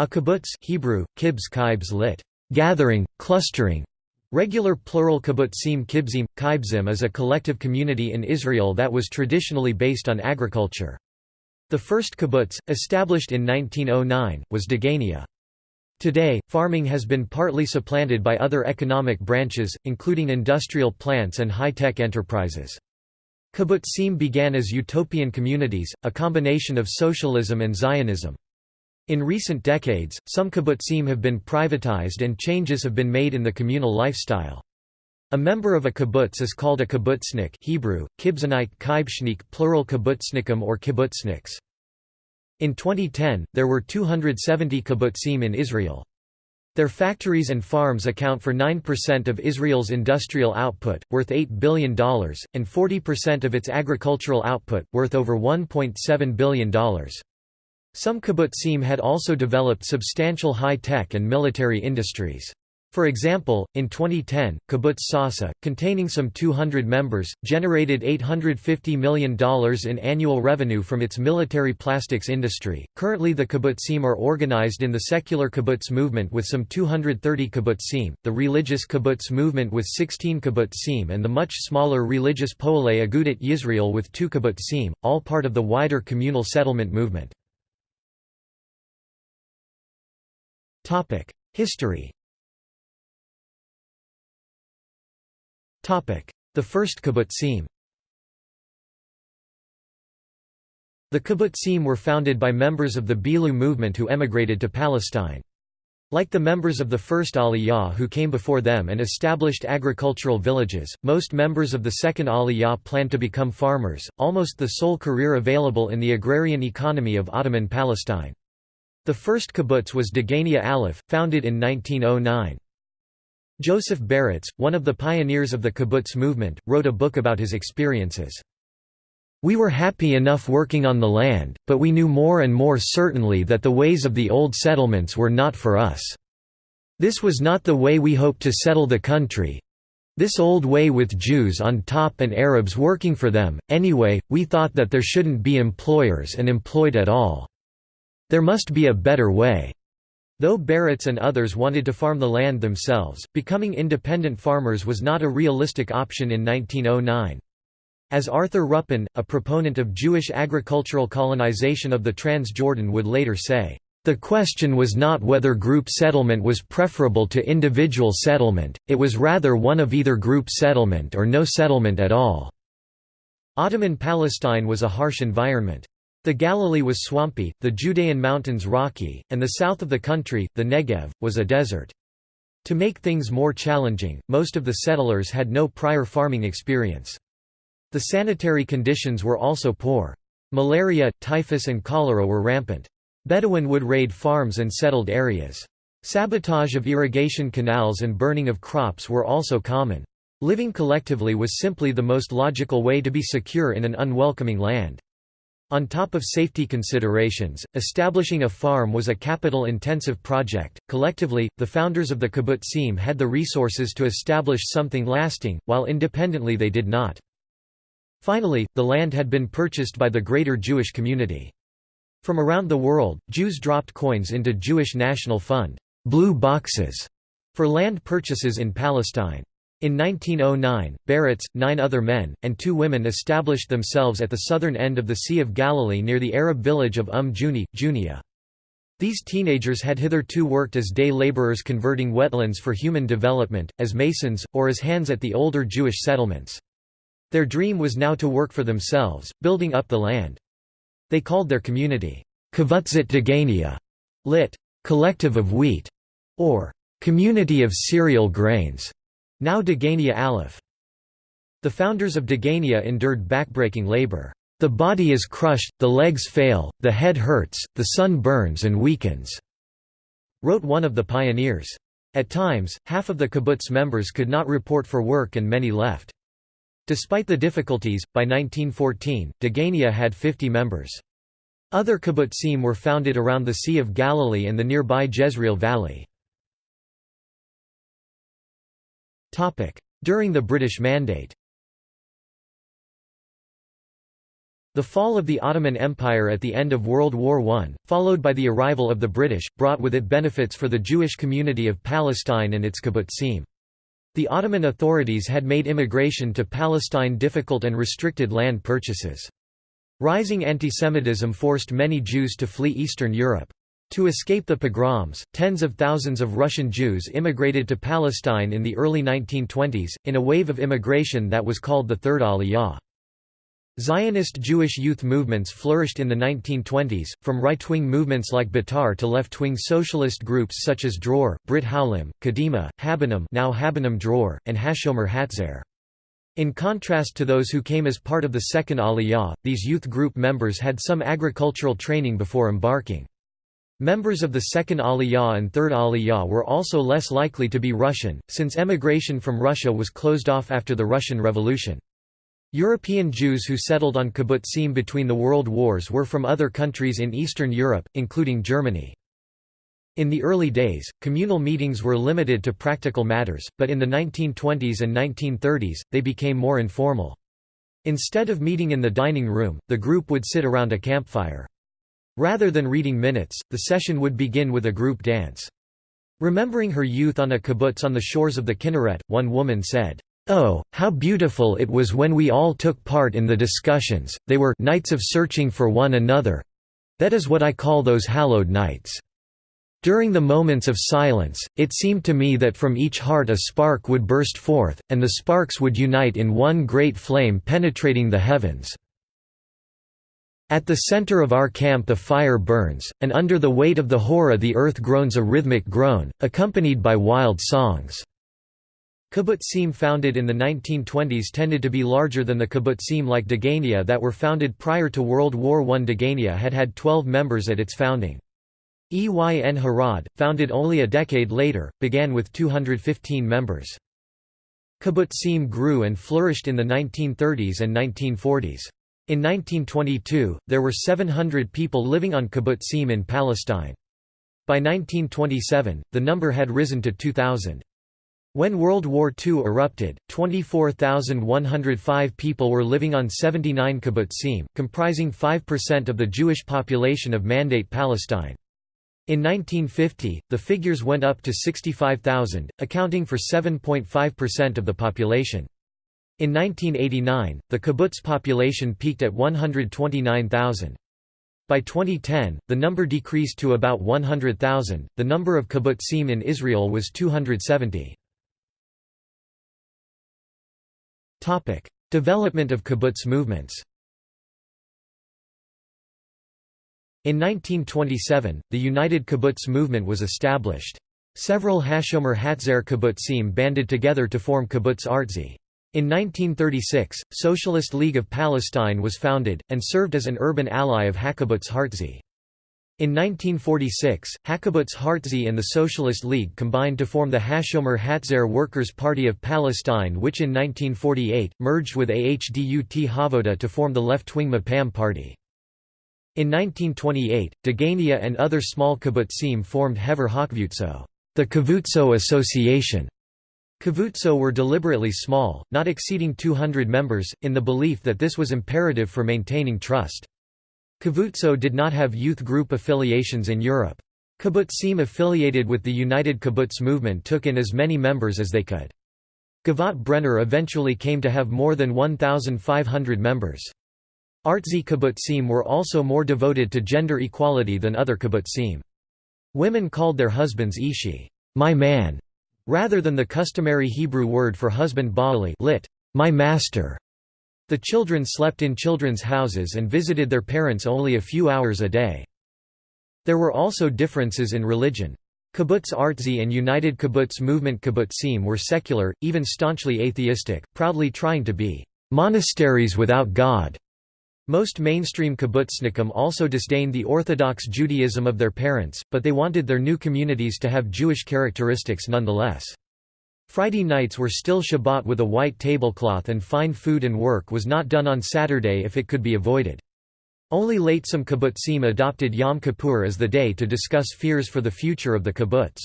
A kibbutz Hebrew, kibz kibz lit. Gathering, clustering. Regular plural kibbutzim kibzim, kibbzim is a collective community in Israel that was traditionally based on agriculture. The first kibbutz, established in 1909, was Degania. Today, farming has been partly supplanted by other economic branches, including industrial plants and high-tech enterprises. Kibbutzim began as utopian communities, a combination of socialism and Zionism. In recent decades, some kibbutzim have been privatized and changes have been made in the communal lifestyle. A member of a kibbutz is called a kibbutznik Hebrew, kibzanite kibshnik plural kibbutznikim or kibbutzniks. In 2010, there were 270 kibbutzim in Israel. Their factories and farms account for 9% of Israel's industrial output, worth $8 billion, and 40% of its agricultural output, worth over $1.7 billion. Some kibbutzim had also developed substantial high-tech and military industries. For example, in 2010, Kibbutz Sasa, containing some 200 members, generated $850 million in annual revenue from its military plastics industry. Currently, the kibbutzim are organized in the secular kibbutz movement with some 230 kibbutzim, the religious kibbutz movement with 16 kibbutzim, and the much smaller religious Poale Agudat Yisrael with 2 kibbutzim, all part of the wider communal settlement movement. History The first kibbutzim The kibbutzim were founded by members of the Bilu movement who emigrated to Palestine. Like the members of the first Aliyah who came before them and established agricultural villages, most members of the second Aliyah planned to become farmers, almost the sole career available in the agrarian economy of Ottoman Palestine. The first kibbutz was Degania Aleph, founded in 1909. Joseph Baratz, one of the pioneers of the kibbutz movement, wrote a book about his experiences. We were happy enough working on the land, but we knew more and more certainly that the ways of the old settlements were not for us. This was not the way we hoped to settle the country. This old way with Jews on top and Arabs working for them, anyway, we thought that there shouldn't be employers and employed at all. There must be a better way. Though Baratz and others wanted to farm the land themselves, becoming independent farmers was not a realistic option in 1909. As Arthur Ruppin, a proponent of Jewish agricultural colonization of the Transjordan would later say, "...the question was not whether group settlement was preferable to individual settlement, it was rather one of either group settlement or no settlement at all." Ottoman Palestine was a harsh environment. The Galilee was swampy, the Judean mountains rocky, and the south of the country, the Negev, was a desert. To make things more challenging, most of the settlers had no prior farming experience. The sanitary conditions were also poor. Malaria, typhus and cholera were rampant. Bedouin would raid farms and settled areas. Sabotage of irrigation canals and burning of crops were also common. Living collectively was simply the most logical way to be secure in an unwelcoming land. On top of safety considerations, establishing a farm was a capital-intensive project. Collectively, the founders of the kibbutzim had the resources to establish something lasting, while independently they did not. Finally, the land had been purchased by the greater Jewish community. From around the world, Jews dropped coins into Jewish National Fund blue boxes for land purchases in Palestine. In 1909, Baratz, nine other men, and two women established themselves at the southern end of the Sea of Galilee near the Arab village of Umm Juni, Junia. These teenagers had hitherto worked as day laborers converting wetlands for human development, as masons, or as hands at the older Jewish settlements. Their dream was now to work for themselves, building up the land. They called their community, Kvutzat Degania, lit. collective of wheat, or community of cereal grains. Now Degania Aleph. The founders of Degania endured backbreaking labor. The body is crushed, the legs fail, the head hurts, the sun burns and weakens," wrote one of the pioneers. At times, half of the kibbutz members could not report for work and many left. Despite the difficulties, by 1914, Degania had 50 members. Other kibbutzim were founded around the Sea of Galilee and the nearby Jezreel Valley. During the British Mandate The fall of the Ottoman Empire at the end of World War I, followed by the arrival of the British, brought with it benefits for the Jewish community of Palestine and its kibbutzim. The Ottoman authorities had made immigration to Palestine difficult and restricted land purchases. Rising antisemitism forced many Jews to flee Eastern Europe. To escape the pogroms, tens of thousands of Russian Jews immigrated to Palestine in the early 1920s, in a wave of immigration that was called the Third Aliyah. Zionist Jewish youth movements flourished in the 1920s, from right-wing movements like Betar to left-wing socialist groups such as Dror, Brit Haulim, Kadima, Habonim now Habonim Dror, and Hashomer Hatzair. In contrast to those who came as part of the Second Aliyah, these youth group members had some agricultural training before embarking. Members of the Second Aliyah and Third Aliyah were also less likely to be Russian, since emigration from Russia was closed off after the Russian Revolution. European Jews who settled on kibbutzim between the world wars were from other countries in Eastern Europe, including Germany. In the early days, communal meetings were limited to practical matters, but in the 1920s and 1930s, they became more informal. Instead of meeting in the dining room, the group would sit around a campfire. Rather than reading minutes, the session would begin with a group dance. Remembering her youth on a kibbutz on the shores of the Kinneret, one woman said, Oh, how beautiful it was when we all took part in the discussions, they were nights of searching for one another. That is what I call those hallowed nights. During the moments of silence, it seemed to me that from each heart a spark would burst forth, and the sparks would unite in one great flame penetrating the heavens. At the center of our camp the fire burns, and under the weight of the horror the earth groans a rhythmic groan, accompanied by wild songs. Kibbutzim founded in the 1920s tended to be larger than the kibbutzim like Degania that were founded prior to World War I. Degania had had 12 members at its founding. Ein Harod, founded only a decade later, began with 215 members. Kibbutzim grew and flourished in the 1930s and 1940s. In 1922, there were 700 people living on kibbutzim in Palestine. By 1927, the number had risen to 2,000. When World War II erupted, 24,105 people were living on 79 kibbutzim, comprising 5% of the Jewish population of Mandate Palestine. In 1950, the figures went up to 65,000, accounting for 7.5% of the population. In 1989, the kibbutz population peaked at 129,000. By 2010, the number decreased to about 100,000. The number of kibbutzim in Israel was 270. Topic: Development of kibbutz movements. In 1927, the United Kibbutz movement was established. Several Hashomer Hatzair kibbutzim banded together to form Kibbutz Artzi. In 1936, Socialist League of Palestine was founded, and served as an urban ally of Hakibbutz Haartzi. In 1946, Hakibbutz Haartzi and the Socialist League combined to form the Hashomer Hatzair Workers' Party of Palestine which in 1948, merged with Ahdut HaAvoda to form the left-wing Mapam Party. In 1928, Degania and other small kibbutzim formed Hever Hakvutso, the Kivutso Association. Kivutso were deliberately small, not exceeding 200 members, in the belief that this was imperative for maintaining trust. Kivutso did not have youth group affiliations in Europe. Kibbutzim affiliated with the United Kibbutz movement took in as many members as they could. Givat Brenner eventually came to have more than 1,500 members. Artzi kibbutzim were also more devoted to gender equality than other kibbutzim. Women called their husbands ishi, my man, rather than the customary Hebrew word for husband baali lit, my master. The children slept in children's houses and visited their parents only a few hours a day. There were also differences in religion. Kibbutz Artzi and United Kibbutz Movement kibbutzim were secular, even staunchly atheistic, proudly trying to be monasteries without God. Most mainstream kibbutznikim also disdained the Orthodox Judaism of their parents, but they wanted their new communities to have Jewish characteristics nonetheless. Friday nights were still Shabbat with a white tablecloth and fine food and work was not done on Saturday if it could be avoided. Only late some kibbutzim adopted Yom Kippur as the day to discuss fears for the future of the kibbutz.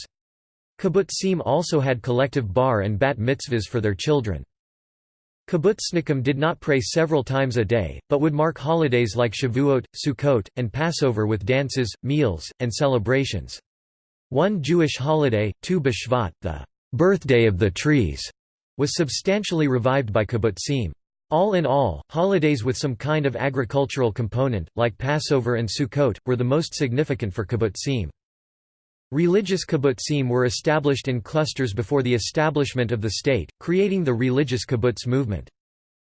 Kibbutzim also had collective bar and bat mitzvahs for their children. Kibbutznikim did not pray several times a day, but would mark holidays like Shavuot, Sukkot, and Passover with dances, meals, and celebrations. One Jewish holiday, Tu B'Shvat, the birthday of the trees, was substantially revived by kibbutzim. All in all, holidays with some kind of agricultural component, like Passover and Sukkot, were the most significant for kibbutzim. Religious kibbutzim were established in clusters before the establishment of the state, creating the religious kibbutz movement.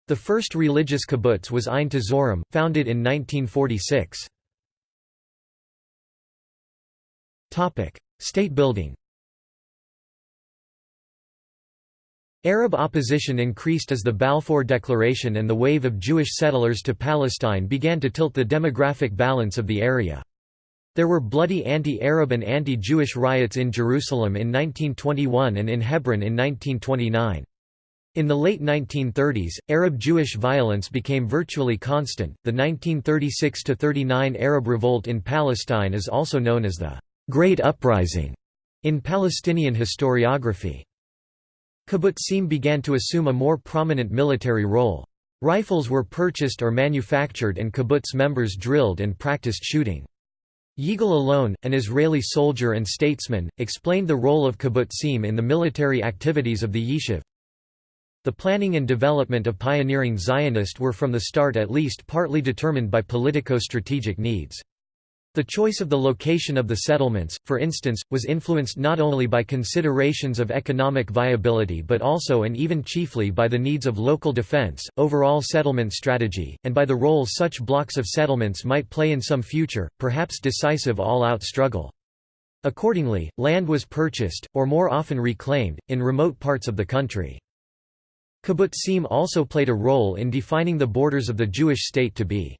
The first religious kibbutz was Ein Tzurim, founded in 1946. State building Arab opposition increased as the Balfour Declaration and the wave of Jewish settlers to Palestine began to tilt the demographic balance of the area. There were bloody anti-Arab and anti-Jewish riots in Jerusalem in 1921 and in Hebron in 1929. In the late 1930s, Arab-Jewish violence became virtually constant. The 1936–39 Arab revolt in Palestine is also known as the Great Uprising in Palestinian historiography. Kibbutzim began to assume a more prominent military role. Rifles were purchased or manufactured and kibbutz members drilled and practiced shooting. Yigal Allon, an Israeli soldier and statesman, explained the role of kibbutzim in the military activities of the yishuv. The planning and development of pioneering Zionist were from the start at least partly determined by politico-strategic needs. The choice of the location of the settlements, for instance, was influenced not only by considerations of economic viability but also and even chiefly by the needs of local defense, overall settlement strategy, and by the role such blocks of settlements might play in some future, perhaps decisive all-out struggle. Accordingly, land was purchased, or more often reclaimed, in remote parts of the country. Kibbutzim also played a role in defining the borders of the Jewish state to be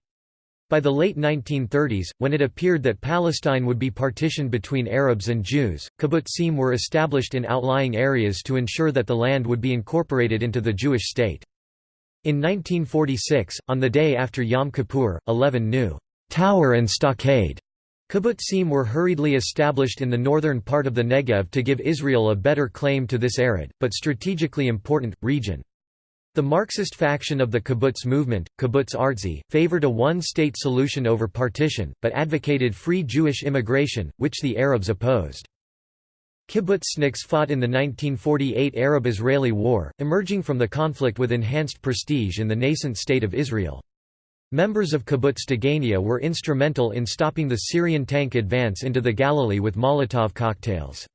by the late 1930s, when it appeared that Palestine would be partitioned between Arabs and Jews, kibbutzim were established in outlying areas to ensure that the land would be incorporated into the Jewish state. In 1946, on the day after Yom Kippur, 11 new tower and stockade kibbutzim were hurriedly established in the northern part of the Negev to give Israel a better claim to this arid, but strategically important, region. The Marxist faction of the kibbutz movement, Kibbutz Artzi, favored a one-state solution over partition, but advocated free Jewish immigration, which the Arabs opposed. Kibbutzniks fought in the 1948 Arab-Israeli War, emerging from the conflict with enhanced prestige in the nascent state of Israel. Members of Kibbutz Degania were instrumental in stopping the Syrian tank advance into the Galilee with Molotov cocktails.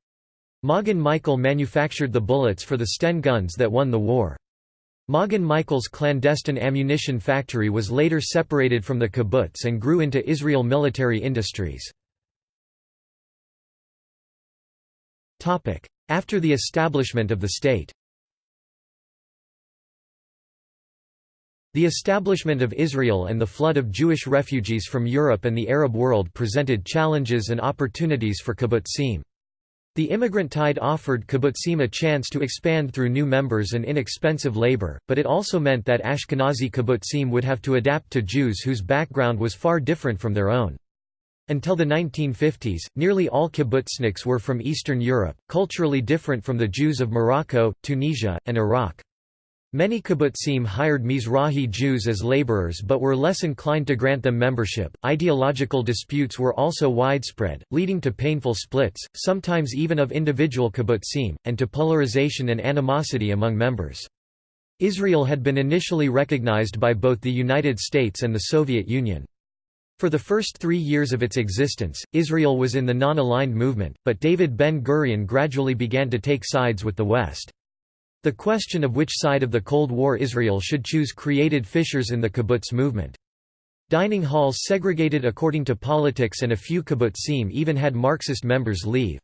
Ma'agan Michael manufactured the bullets for the Sten guns that won the war. Ma'agan Michael's clandestine ammunition factory was later separated from the kibbutz and grew into Israel Military Industries. After the establishment of the state The establishment of Israel and the flood of Jewish refugees from Europe and the Arab world presented challenges and opportunities for kibbutzim. The immigrant tide offered kibbutzim a chance to expand through new members and inexpensive labor, but it also meant that Ashkenazi kibbutzim would have to adapt to Jews whose background was far different from their own. Until the 1950s, nearly all kibbutzniks were from Eastern Europe, culturally different from the Jews of Morocco, Tunisia, and Iraq. Many kibbutzim hired Mizrahi Jews as laborers but were less inclined to grant them membership. Ideological disputes were also widespread, leading to painful splits, sometimes even of individual kibbutzim, and to polarization and animosity among members. Israel had been initially recognized by both the United States and the Soviet Union. For the first three years of its existence, Israel was in the non-aligned movement, but David Ben-Gurion gradually began to take sides with the West. The question of which side of the Cold War Israel should choose created fissures in the kibbutz movement. Dining halls segregated according to politics and a few kibbutzim even had Marxist members leave.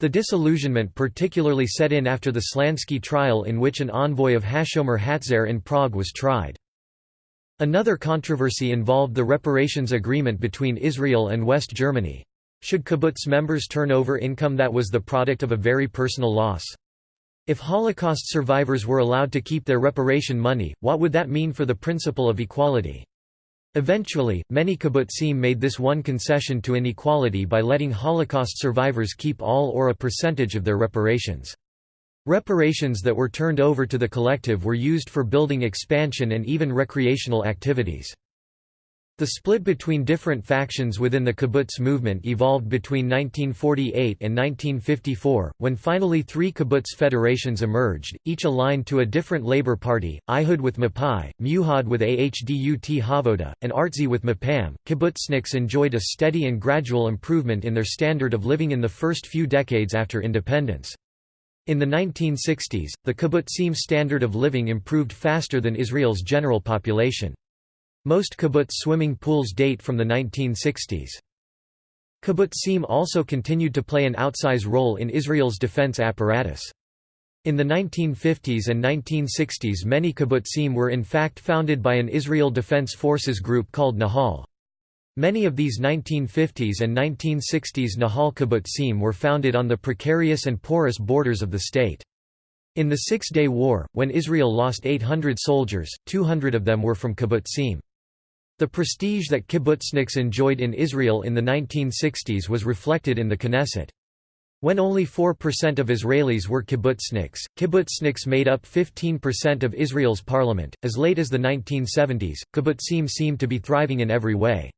The disillusionment particularly set in after the Slansky trial in which an envoy of Hashomer Hatzair in Prague was tried. Another controversy involved the reparations agreement between Israel and West Germany. Should kibbutz members turn over income that was the product of a very personal loss? If Holocaust survivors were allowed to keep their reparation money, what would that mean for the principle of equality? Eventually, many kibbutzim made this one concession to inequality by letting Holocaust survivors keep all or a percentage of their reparations. Reparations that were turned over to the collective were used for building expansion and even recreational activities. The split between different factions within the kibbutz movement evolved between 1948 and 1954, when finally three kibbutz federations emerged, each aligned to a different labor party, Ihud with Mapai, Meuhad with Ahdut HaAvoda, and Artzi with Mapam. Kibbutzniks enjoyed a steady and gradual improvement in their standard of living in the first few decades after independence. In the 1960s, the kibbutzim standard of living improved faster than Israel's general population. Most kibbutz swimming pools date from the 1960s. Kibbutzim also continued to play an outsize role in Israel's defense apparatus. In the 1950s and 1960s many kibbutzim were in fact founded by an Israel Defense Forces group called Nahal. Many of these 1950s and 1960s Nahal kibbutzim were founded on the precarious and porous borders of the state. In the Six-Day War, when Israel lost 800 soldiers, 200 of them were from kibbutzim. The prestige that kibbutzniks enjoyed in Israel in the 1960s was reflected in the Knesset. When only 4% of Israelis were kibbutzniks, kibbutzniks made up 15% of Israel's parliament. As late as the 1970s, kibbutzim seemed to be thriving in every way.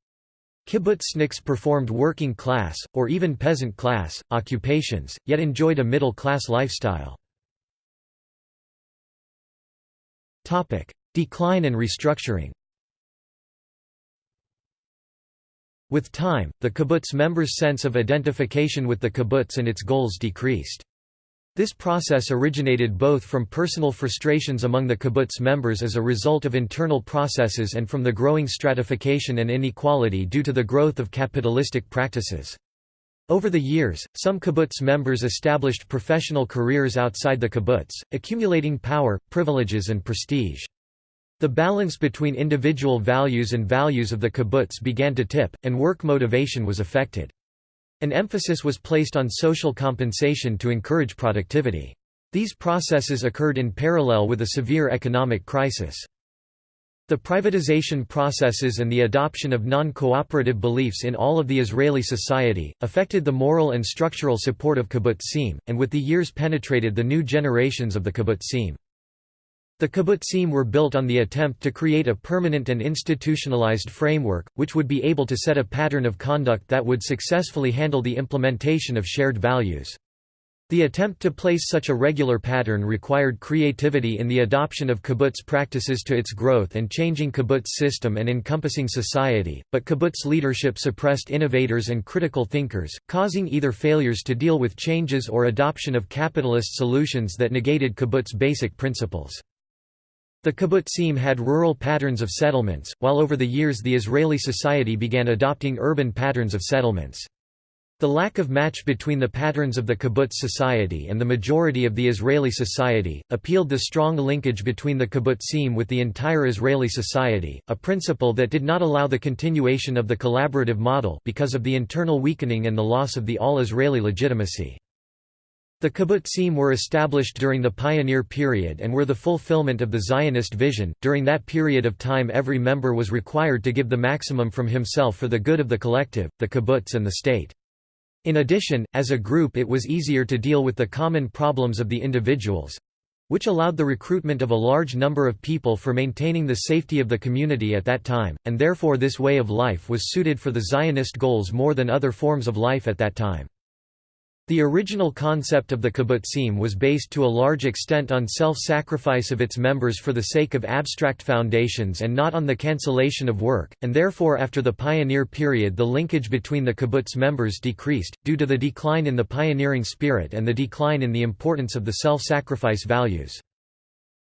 Kibbutzniks performed working class, or even peasant class, occupations, yet enjoyed a middle class lifestyle. Decline and restructuring With time, the kibbutz members' sense of identification with the kibbutz and its goals decreased. This process originated both from personal frustrations among the kibbutz members as a result of internal processes and from the growing stratification and inequality due to the growth of capitalistic practices. Over the years, some kibbutz members established professional careers outside the kibbutz, accumulating power, privileges and prestige. The balance between individual values and values of the kibbutz began to tip, and work motivation was affected. An emphasis was placed on social compensation to encourage productivity. These processes occurred in parallel with a severe economic crisis. The privatization processes and the adoption of non-cooperative beliefs in all of the Israeli society, affected the moral and structural support of kibbutzim, and with the years penetrated the new generations of the kibbutzim. The kibbutzim were built on the attempt to create a permanent and institutionalized framework, which would be able to set a pattern of conduct that would successfully handle the implementation of shared values. The attempt to place such a regular pattern required creativity in the adoption of kibbutz practices to its growth and changing kibbutz system and encompassing society, but kibbutz leadership suppressed innovators and critical thinkers, causing either failures to deal with changes or adoption of capitalist solutions that negated kibbutz basic principles. The kibbutzim had rural patterns of settlements, while over the years the Israeli society began adopting urban patterns of settlements. The lack of match between the patterns of the kibbutz society and the majority of the Israeli society, appealed the strong linkage between the kibbutzim with the entire Israeli society, a principle that did not allow the continuation of the collaborative model because of the internal weakening and the loss of the all-Israeli legitimacy. The kibbutzim were established during the pioneer period and were the fulfillment of the Zionist vision. During that period of time, every member was required to give the maximum from himself for the good of the collective, the kibbutz, and the state. In addition, as a group, it was easier to deal with the common problems of the individuals which allowed the recruitment of a large number of people for maintaining the safety of the community at that time, and therefore this way of life was suited for the Zionist goals more than other forms of life at that time. The original concept of the kibbutzim was based to a large extent on self-sacrifice of its members for the sake of abstract foundations and not on the cancellation of work, and therefore after the pioneer period the linkage between the kibbutz members decreased, due to the decline in the pioneering spirit and the decline in the importance of the self-sacrifice values.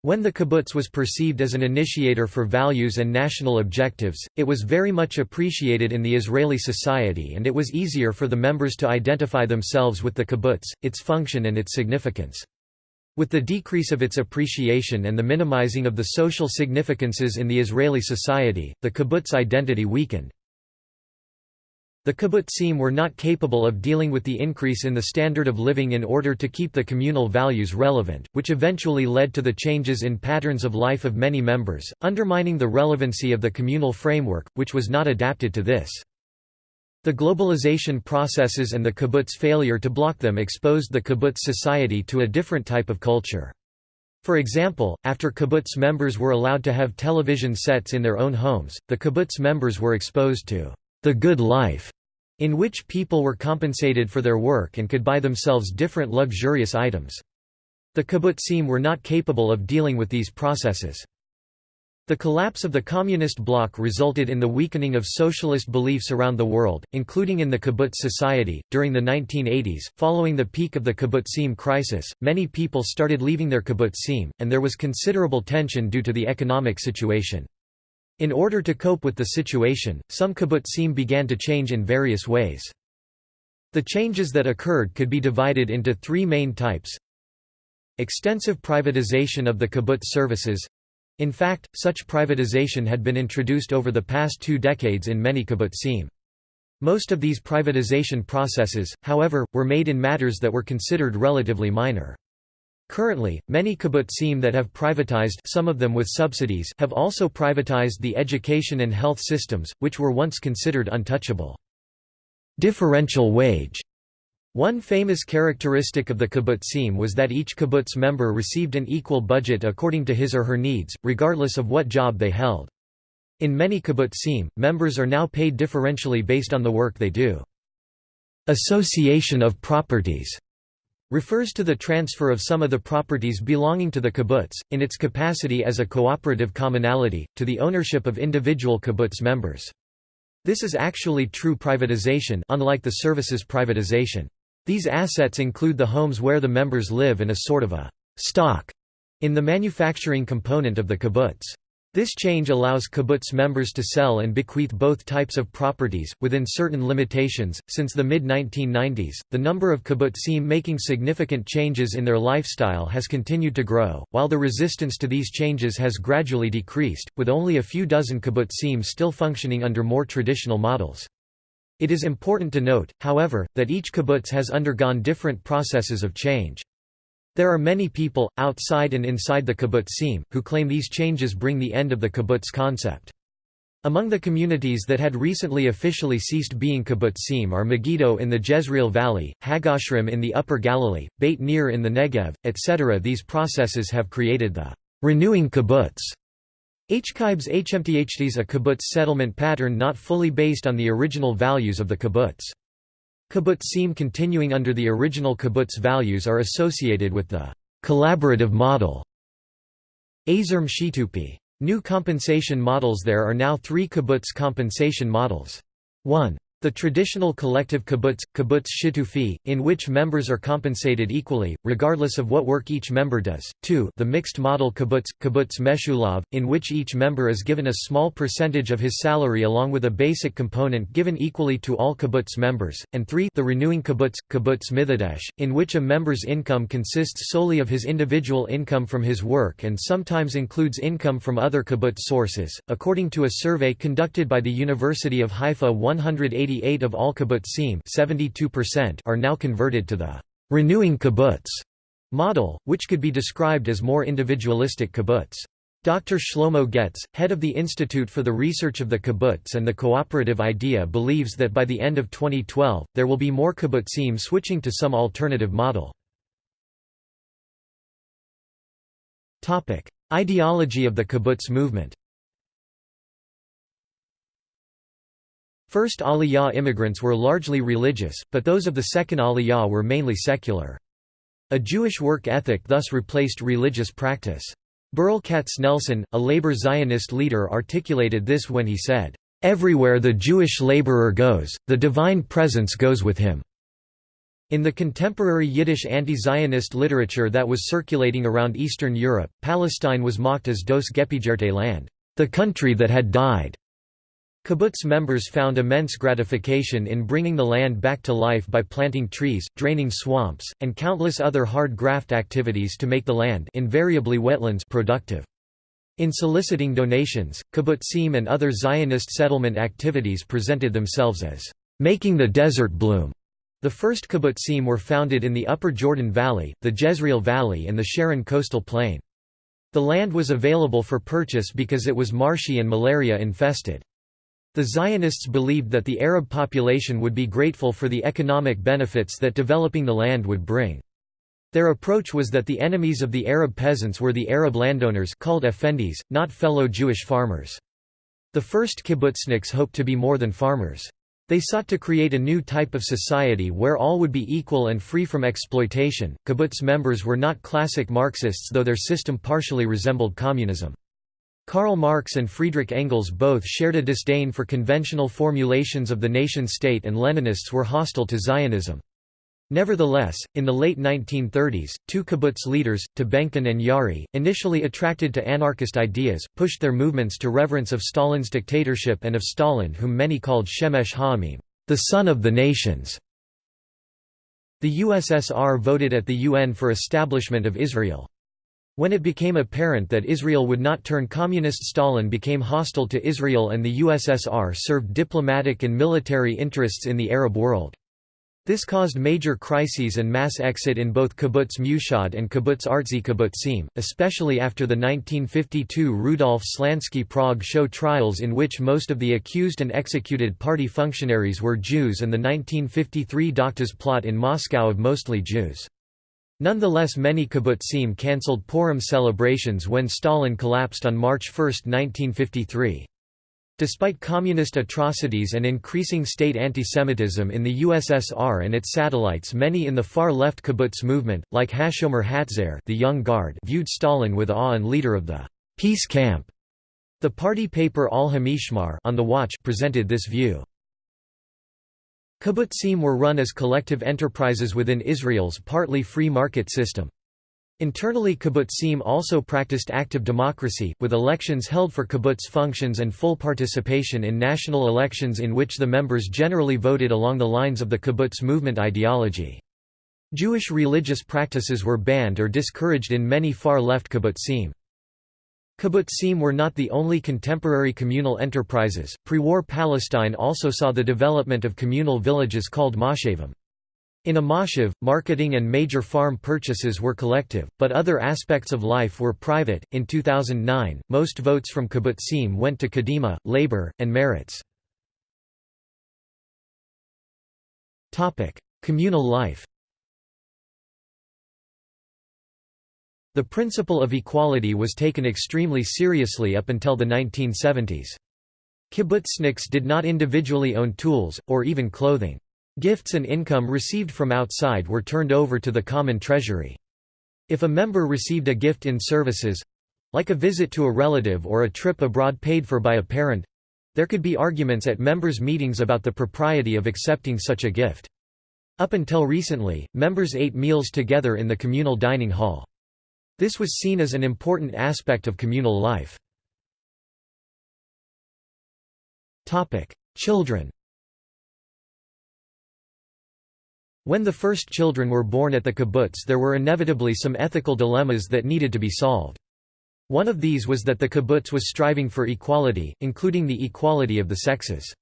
When the kibbutz was perceived as an initiator for values and national objectives, it was very much appreciated in the Israeli society and it was easier for the members to identify themselves with the kibbutz, its function and its significance. With the decrease of its appreciation and the minimizing of the social significances in the Israeli society, the kibbutz identity weakened. The kibbutzim were not capable of dealing with the increase in the standard of living in order to keep the communal values relevant, which eventually led to the changes in patterns of life of many members, undermining the relevancy of the communal framework, which was not adapted to this. The globalization processes and the kibbutz failure to block them exposed the kibbutz society to a different type of culture. For example, after kibbutz members were allowed to have television sets in their own homes, the kibbutz members were exposed to the good life, in which people were compensated for their work and could buy themselves different luxurious items. The kibbutzim were not capable of dealing with these processes. The collapse of the communist bloc resulted in the weakening of socialist beliefs around the world, including in the kibbutz society. During the 1980s, following the peak of the kibbutzim crisis, many people started leaving their kibbutzim, and there was considerable tension due to the economic situation. In order to cope with the situation, some kibbutzim began to change in various ways. The changes that occurred could be divided into three main types. Extensive privatization of the kibbutz services in fact, such privatization had been introduced over the past two decades in many kibbutzim. Most of these privatization processes, however, were made in matters that were considered relatively minor. Currently, many kibbutzim that have privatized some of them with subsidies have also privatized the education and health systems, which were once considered untouchable. Differential wage one famous characteristic of the kibbutzim was that each kibbutz member received an equal budget according to his or her needs, regardless of what job they held. In many kibbutzim, members are now paid differentially based on the work they do. Association of properties refers to the transfer of some of the properties belonging to the kibbutz, in its capacity as a cooperative commonality, to the ownership of individual kibbutz members. This is actually true privatization unlike the services privatization. These assets include the homes where the members live and a sort of a stock in the manufacturing component of the kibbutz. This change allows kibbutz members to sell and bequeath both types of properties, within certain limitations. Since the mid 1990s, the number of kibbutzim making significant changes in their lifestyle has continued to grow, while the resistance to these changes has gradually decreased, with only a few dozen kibbutzim still functioning under more traditional models. It is important to note, however, that each kibbutz has undergone different processes of change. There are many people, outside and inside the kibbutzim, who claim these changes bring the end of the kibbutz concept. Among the communities that had recently officially ceased being kibbutzim are Megiddo in the Jezreel Valley, HaGoshrim in the Upper Galilee, Beit Nir in the Negev, etc. These processes have created the renewing kibbutz Hkibs HMTHTs a kibbutz settlement pattern not fully based on the original values of the kibbutz. Kibbutzim continuing under the original kibbutz values are associated with the collaborative model. Azerm Shitupi. New compensation models There are now three kibbutz compensation models. 1. The traditional collective kibbutz, kibbutz shitufi, in which members are compensated equally, regardless of what work each member does. 2. The mixed model kibbutz, kibbutz meshulav, in which each member is given a small percentage of his salary along with a basic component given equally to all kibbutz members. And 3. The renewing kibbutz, kibbutz mithadesh, in which a member's income consists solely of his individual income from his work and sometimes includes income from other kibbutz sources. According to a survey conducted by the University of Haifa 180 88 of all kibbutzim are now converted to the «renewing kibbutz» model, which could be described as more individualistic kibbutz. Dr. Shlomo Getz, head of the Institute for the Research of the Kibbutz and the Cooperative Idea believes that by the end of 2012, there will be more kibbutzim switching to some alternative model. Ideology of the kibbutz movement First Aliyah immigrants were largely religious, but those of the second Aliyah were mainly secular. A Jewish work ethic thus replaced religious practice. Berl Katznelson, a labor Zionist leader articulated this when he said, "...everywhere the Jewish laborer goes, the divine presence goes with him." In the contemporary Yiddish anti-Zionist literature that was circulating around Eastern Europe, Palestine was mocked as Dos Gepigerte land, the country that had died. Kibbutz members found immense gratification in bringing the land back to life by planting trees, draining swamps, and countless other hard graft activities to make the land invariably wetlands productive. In soliciting donations, kibbutzim and other Zionist settlement activities presented themselves as making the desert bloom. The first kibbutzim were founded in the Upper Jordan Valley, the Jezreel Valley and the Sharon coastal plain. The land was available for purchase because it was marshy and malaria infested. The Zionists believed that the Arab population would be grateful for the economic benefits that developing the land would bring. Their approach was that the enemies of the Arab peasants were the Arab landowners called effendis, not fellow Jewish farmers. The first kibbutzniks hoped to be more than farmers. They sought to create a new type of society where all would be equal and free from exploitation. Kibbutz members were not classic Marxists, though their system partially resembled communism. Karl Marx and Friedrich Engels both shared a disdain for conventional formulations of the nation-state and Leninists were hostile to Zionism. Nevertheless, in the late 1930s, two kibbutz leaders, Tabenkin and Yaari, initially attracted to anarchist ideas, pushed their movements to reverence of Stalin's dictatorship and of Stalin whom many called Shemesh Ha'amim, the sun of the nations. The USSR voted at the UN for establishment of Israel. When it became apparent that Israel would not turn communist Stalin became hostile to Israel and the USSR served diplomatic and military interests in the Arab world. This caused major crises and mass exit in both Kibbutz Meuhad and Kibbutz Artzi Kibbutzim, especially after the 1952 Rudolf Slansky Prague show trials in which most of the accused and executed party functionaries were Jews and the 1953 Doctors plot in Moscow of mostly Jews. Nonetheless many kibbutzim cancelled Purim celebrations when Stalin collapsed on March 1, 1953. Despite communist atrocities and increasing state antisemitism in the USSR and its satellites many in the far-left kibbutz movement, like Hashomer Hatzair the Young Guard viewed Stalin with awe and leader of the «peace camp». The party paper Al Hamishmar on the Watch presented this view. Kibbutzim were run as collective enterprises within Israel's partly free market system. Internally kibbutzim also practiced active democracy, with elections held for kibbutz functions and full participation in national elections in which the members generally voted along the lines of the kibbutz movement ideology. Jewish religious practices were banned or discouraged in many far-left kibbutzim. Kibbutzim were not the only contemporary communal enterprises. Pre-war Palestine also saw the development of communal villages called moshavim. In a moshav, marketing and major farm purchases were collective, but other aspects of life were private. In 2009, most votes from kibbutzim went to Kadima, Labor, and Meretz. Topic: Communal life. The principle of equality was taken extremely seriously up until the 1970s. Kibbutzniks did not individually own tools, or even clothing. Gifts and income received from outside were turned over to the common treasury. If a member received a gift in services—like a visit to a relative or a trip abroad paid for by a parent—there could be arguments at members' meetings about the propriety of accepting such a gift. Up until recently, members ate meals together in the communal dining hall. This was seen as an important aspect of communal life. Children When the first children were born at the kibbutz there were inevitably some ethical dilemmas that needed to be solved. One of these was that the kibbutz was striving for equality, including the equality of the sexes.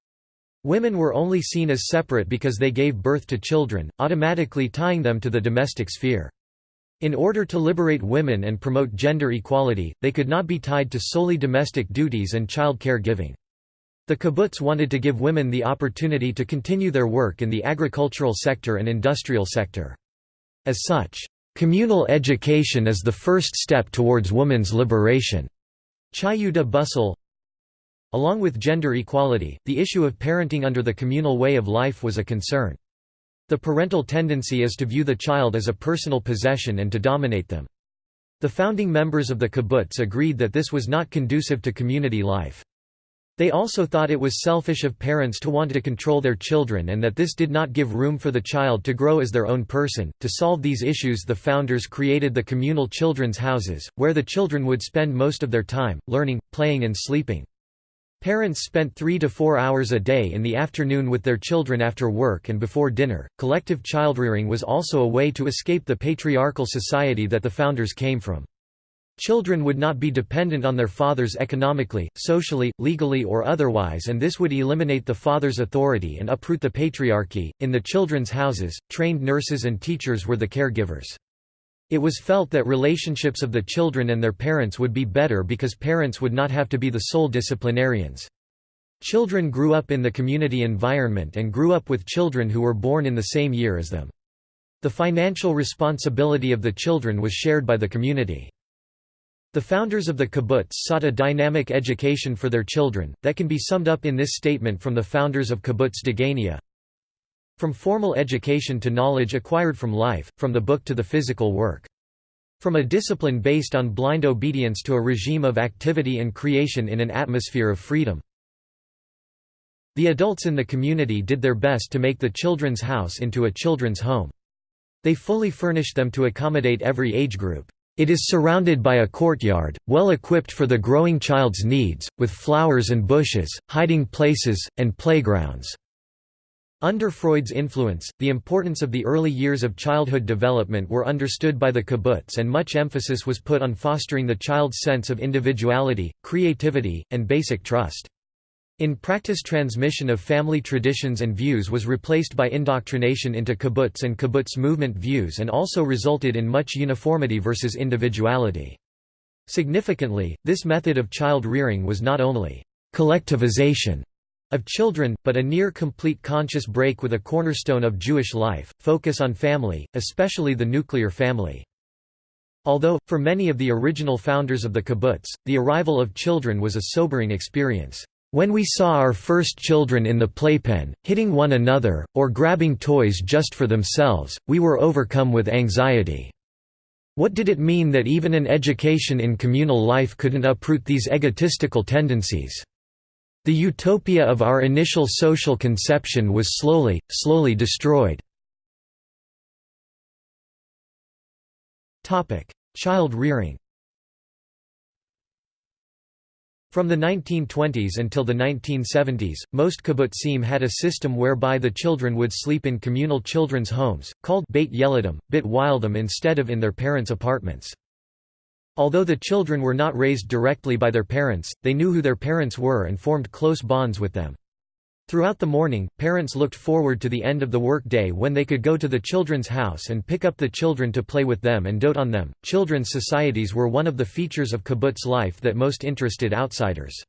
Women were only seen as separate because they gave birth to children, automatically tying them to the domestic sphere. In order to liberate women and promote gender equality, they could not be tied to solely domestic duties and child care giving. The kibbutz wanted to give women the opportunity to continue their work in the agricultural sector and industrial sector. As such, communal education is the first step towards women's liberation. Hayuta Busel Along with gender equality, the issue of parenting under the communal way of life was a concern. The parental tendency is to view the child as a personal possession and to dominate them. The founding members of the kibbutz agreed that this was not conducive to community life. They also thought it was selfish of parents to want to control their children and that this did not give room for the child to grow as their own person. To solve these issues, the founders created the communal children's houses, where the children would spend most of their time, learning, playing, and sleeping. Parents spent three to four hours a day in the afternoon with their children after work and before dinner. Collective childrearing was also a way to escape the patriarchal society that the founders came from. Children would not be dependent on their fathers economically, socially, legally, or otherwise, and this would eliminate the father's authority and uproot the patriarchy. In the children's houses, trained nurses and teachers were the caregivers. It was felt that relationships of the children and their parents would be better because parents would not have to be the sole disciplinarians. Children grew up in the community environment and grew up with children who were born in the same year as them. The financial responsibility of the children was shared by the community. The founders of the kibbutz sought a dynamic education for their children, that can be summed up in this statement from the founders of kibbutz Degania. From formal education to knowledge acquired from life, from the book to the physical work. From a discipline based on blind obedience to a regime of activity and creation in an atmosphere of freedom. The adults in the community did their best to make the children's house into a children's home. They fully furnished them to accommodate every age group. It is surrounded by a courtyard, well equipped for the growing child's needs, with flowers and bushes, hiding places, and playgrounds. Under Freud's influence, the importance of the early years of childhood development were understood by the kibbutz and much emphasis was put on fostering the child's sense of individuality, creativity, and basic trust. In practice transmission of family traditions and views was replaced by indoctrination into kibbutz and kibbutz movement views and also resulted in much uniformity versus individuality. Significantly, this method of child rearing was not only collectivization of children, but a near-complete conscious break with a cornerstone of Jewish life, focus on family, especially the nuclear family. Although, for many of the original founders of the kibbutz, the arrival of children was a sobering experience. When we saw our first children in the playpen, hitting one another, or grabbing toys just for themselves, we were overcome with anxiety. What did it mean that even an education in communal life couldn't uproot these egotistical tendencies? The utopia of our initial social conception was slowly, slowly destroyed. Child rearing From the 1920s until the 1970s, most kibbutzim had a system whereby the children would sleep in communal children's homes, called Beit Yeladim, Bit Wildem instead of in their parents' apartments. Although the children were not raised directly by their parents, they knew who their parents were and formed close bonds with them. Throughout the morning, parents looked forward to the end of the work day when they could go to the children's house and pick up the children to play with them and dote on them. Children's societies were one of the features of kibbutz life that most interested outsiders.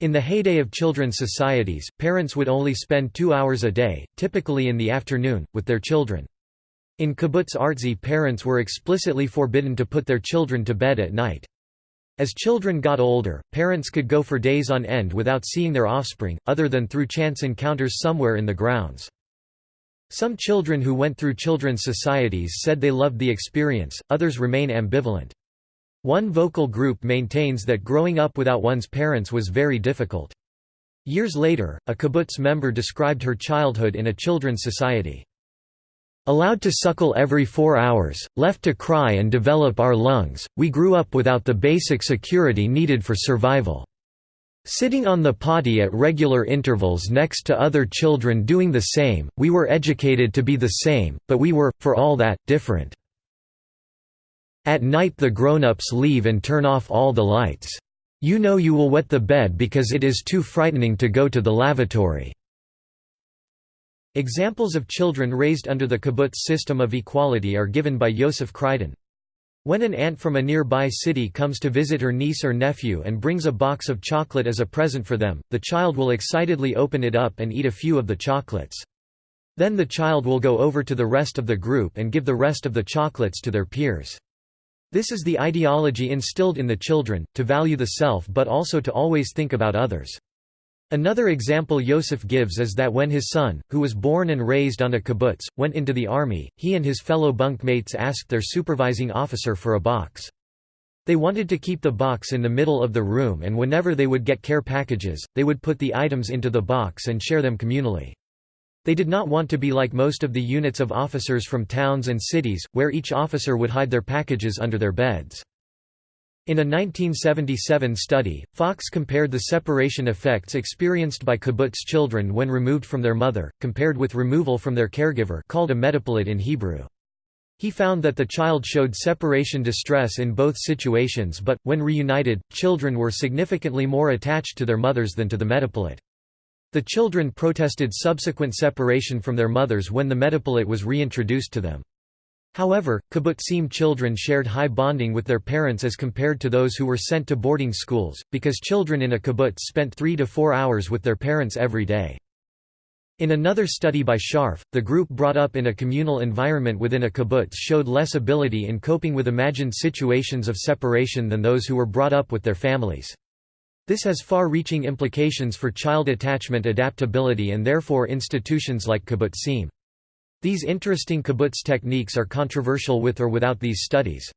In the heyday of children's societies, parents would only spend two hours a day, typically in the afternoon, with their children. In kibbutz artzi parents were explicitly forbidden to put their children to bed at night. As children got older, parents could go for days on end without seeing their offspring, other than through chance encounters somewhere in the grounds. Some children who went through children's societies said they loved the experience, others remain ambivalent. One vocal group maintains that growing up without one's parents was very difficult. Years later, a kibbutz member described her childhood in a children's society. Allowed to suckle every four hours, left to cry and develop our lungs, we grew up without the basic security needed for survival. Sitting on the potty at regular intervals next to other children doing the same, we were educated to be the same, but we were, for all that, different. At night the grown-ups leave and turn off all the lights. You know you will wet the bed because it is too frightening to go to the lavatory. Examples of children raised under the kibbutz system of equality are given by Yosef Criden. When an aunt from a nearby city comes to visit her niece or nephew and brings a box of chocolate as a present for them, the child will excitedly open it up and eat a few of the chocolates. Then the child will go over to the rest of the group and give the rest of the chocolates to their peers. This is the ideology instilled in the children, to value the self but also to always think about others. Another example Yosef gives is that when his son, who was born and raised on a kibbutz, went into the army, he and his fellow bunkmates asked their supervising officer for a box. They wanted to keep the box in the middle of the room and whenever they would get care packages, they would put the items into the box and share them communally. They did not want to be like most of the units of officers from towns and cities, where each officer would hide their packages under their beds. In a 1977 study, Fox compared the separation effects experienced by kibbutz children when removed from their mother, compared with removal from their caregiver called a metapelet in Hebrew. He found that the child showed separation distress in both situations but, when reunited, children were significantly more attached to their mothers than to the metapelet. The children protested subsequent separation from their mothers when the metapelet was reintroduced to them. However, kibbutzim children shared high bonding with their parents as compared to those who were sent to boarding schools, because children in a kibbutz spent three to four hours with their parents every day. In another study by Scharf, the group brought up in a communal environment within a kibbutz showed less ability in coping with imagined situations of separation than those who were brought up with their families. This has far-reaching implications for child attachment adaptability and therefore institutions like kibbutzim. These interesting kibbutz techniques are controversial with or without these studies.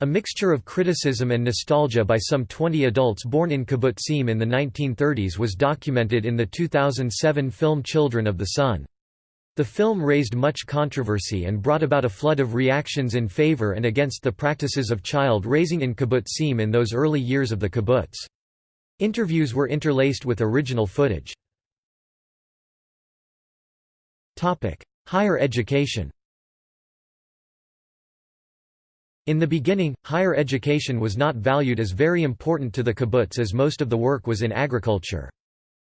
A mixture of criticism and nostalgia by some 20 adults born in kibbutzim in the 1930s was documented in the 2007 film Children of the Sun. The film raised much controversy and brought about a flood of reactions in favor and against the practices of child raising in kibbutzim in those early years of the kibbutz. Interviews were interlaced with original footage. Higher education In the beginning, higher education was not valued as very important to the kibbutz as most of the work was in agriculture.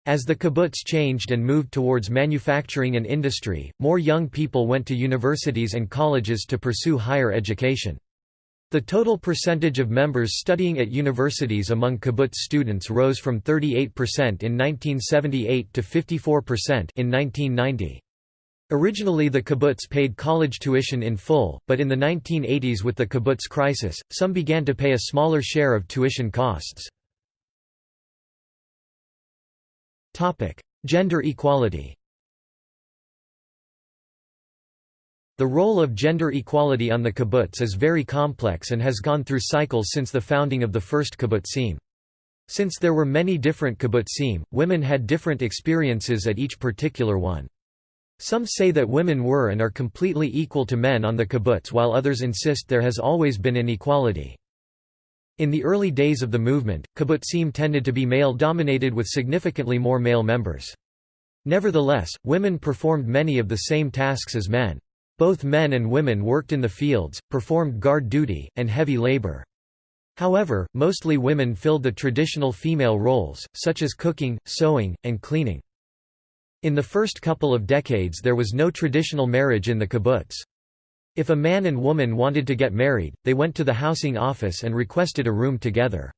As the kibbutz changed and moved towards manufacturing and industry, more young people went to universities and colleges to pursue higher education. The total percentage of members studying at universities among kibbutz students rose from 38% in 1978 to 54% in 1990. Originally the kibbutz paid college tuition in full, but in the 1980s with the kibbutz crisis, some began to pay a smaller share of tuition costs. Gender equality The role of gender equality on the kibbutz is very complex and has gone through cycles since the founding of the first kibbutzim. Since there were many different kibbutzim, women had different experiences at each particular one. Some say that women were and are completely equal to men on the kibbutz while others insist there has always been inequality. In the early days of the movement, kibbutzim tended to be male-dominated with significantly more male members. Nevertheless, women performed many of the same tasks as men. Both men and women worked in the fields, performed guard duty, and heavy labor. However, mostly women filled the traditional female roles, such as cooking, sewing, and cleaning. In the first couple of decades there was no traditional marriage in the kibbutz. If a man and woman wanted to get married, they went to the housing office and requested a room together.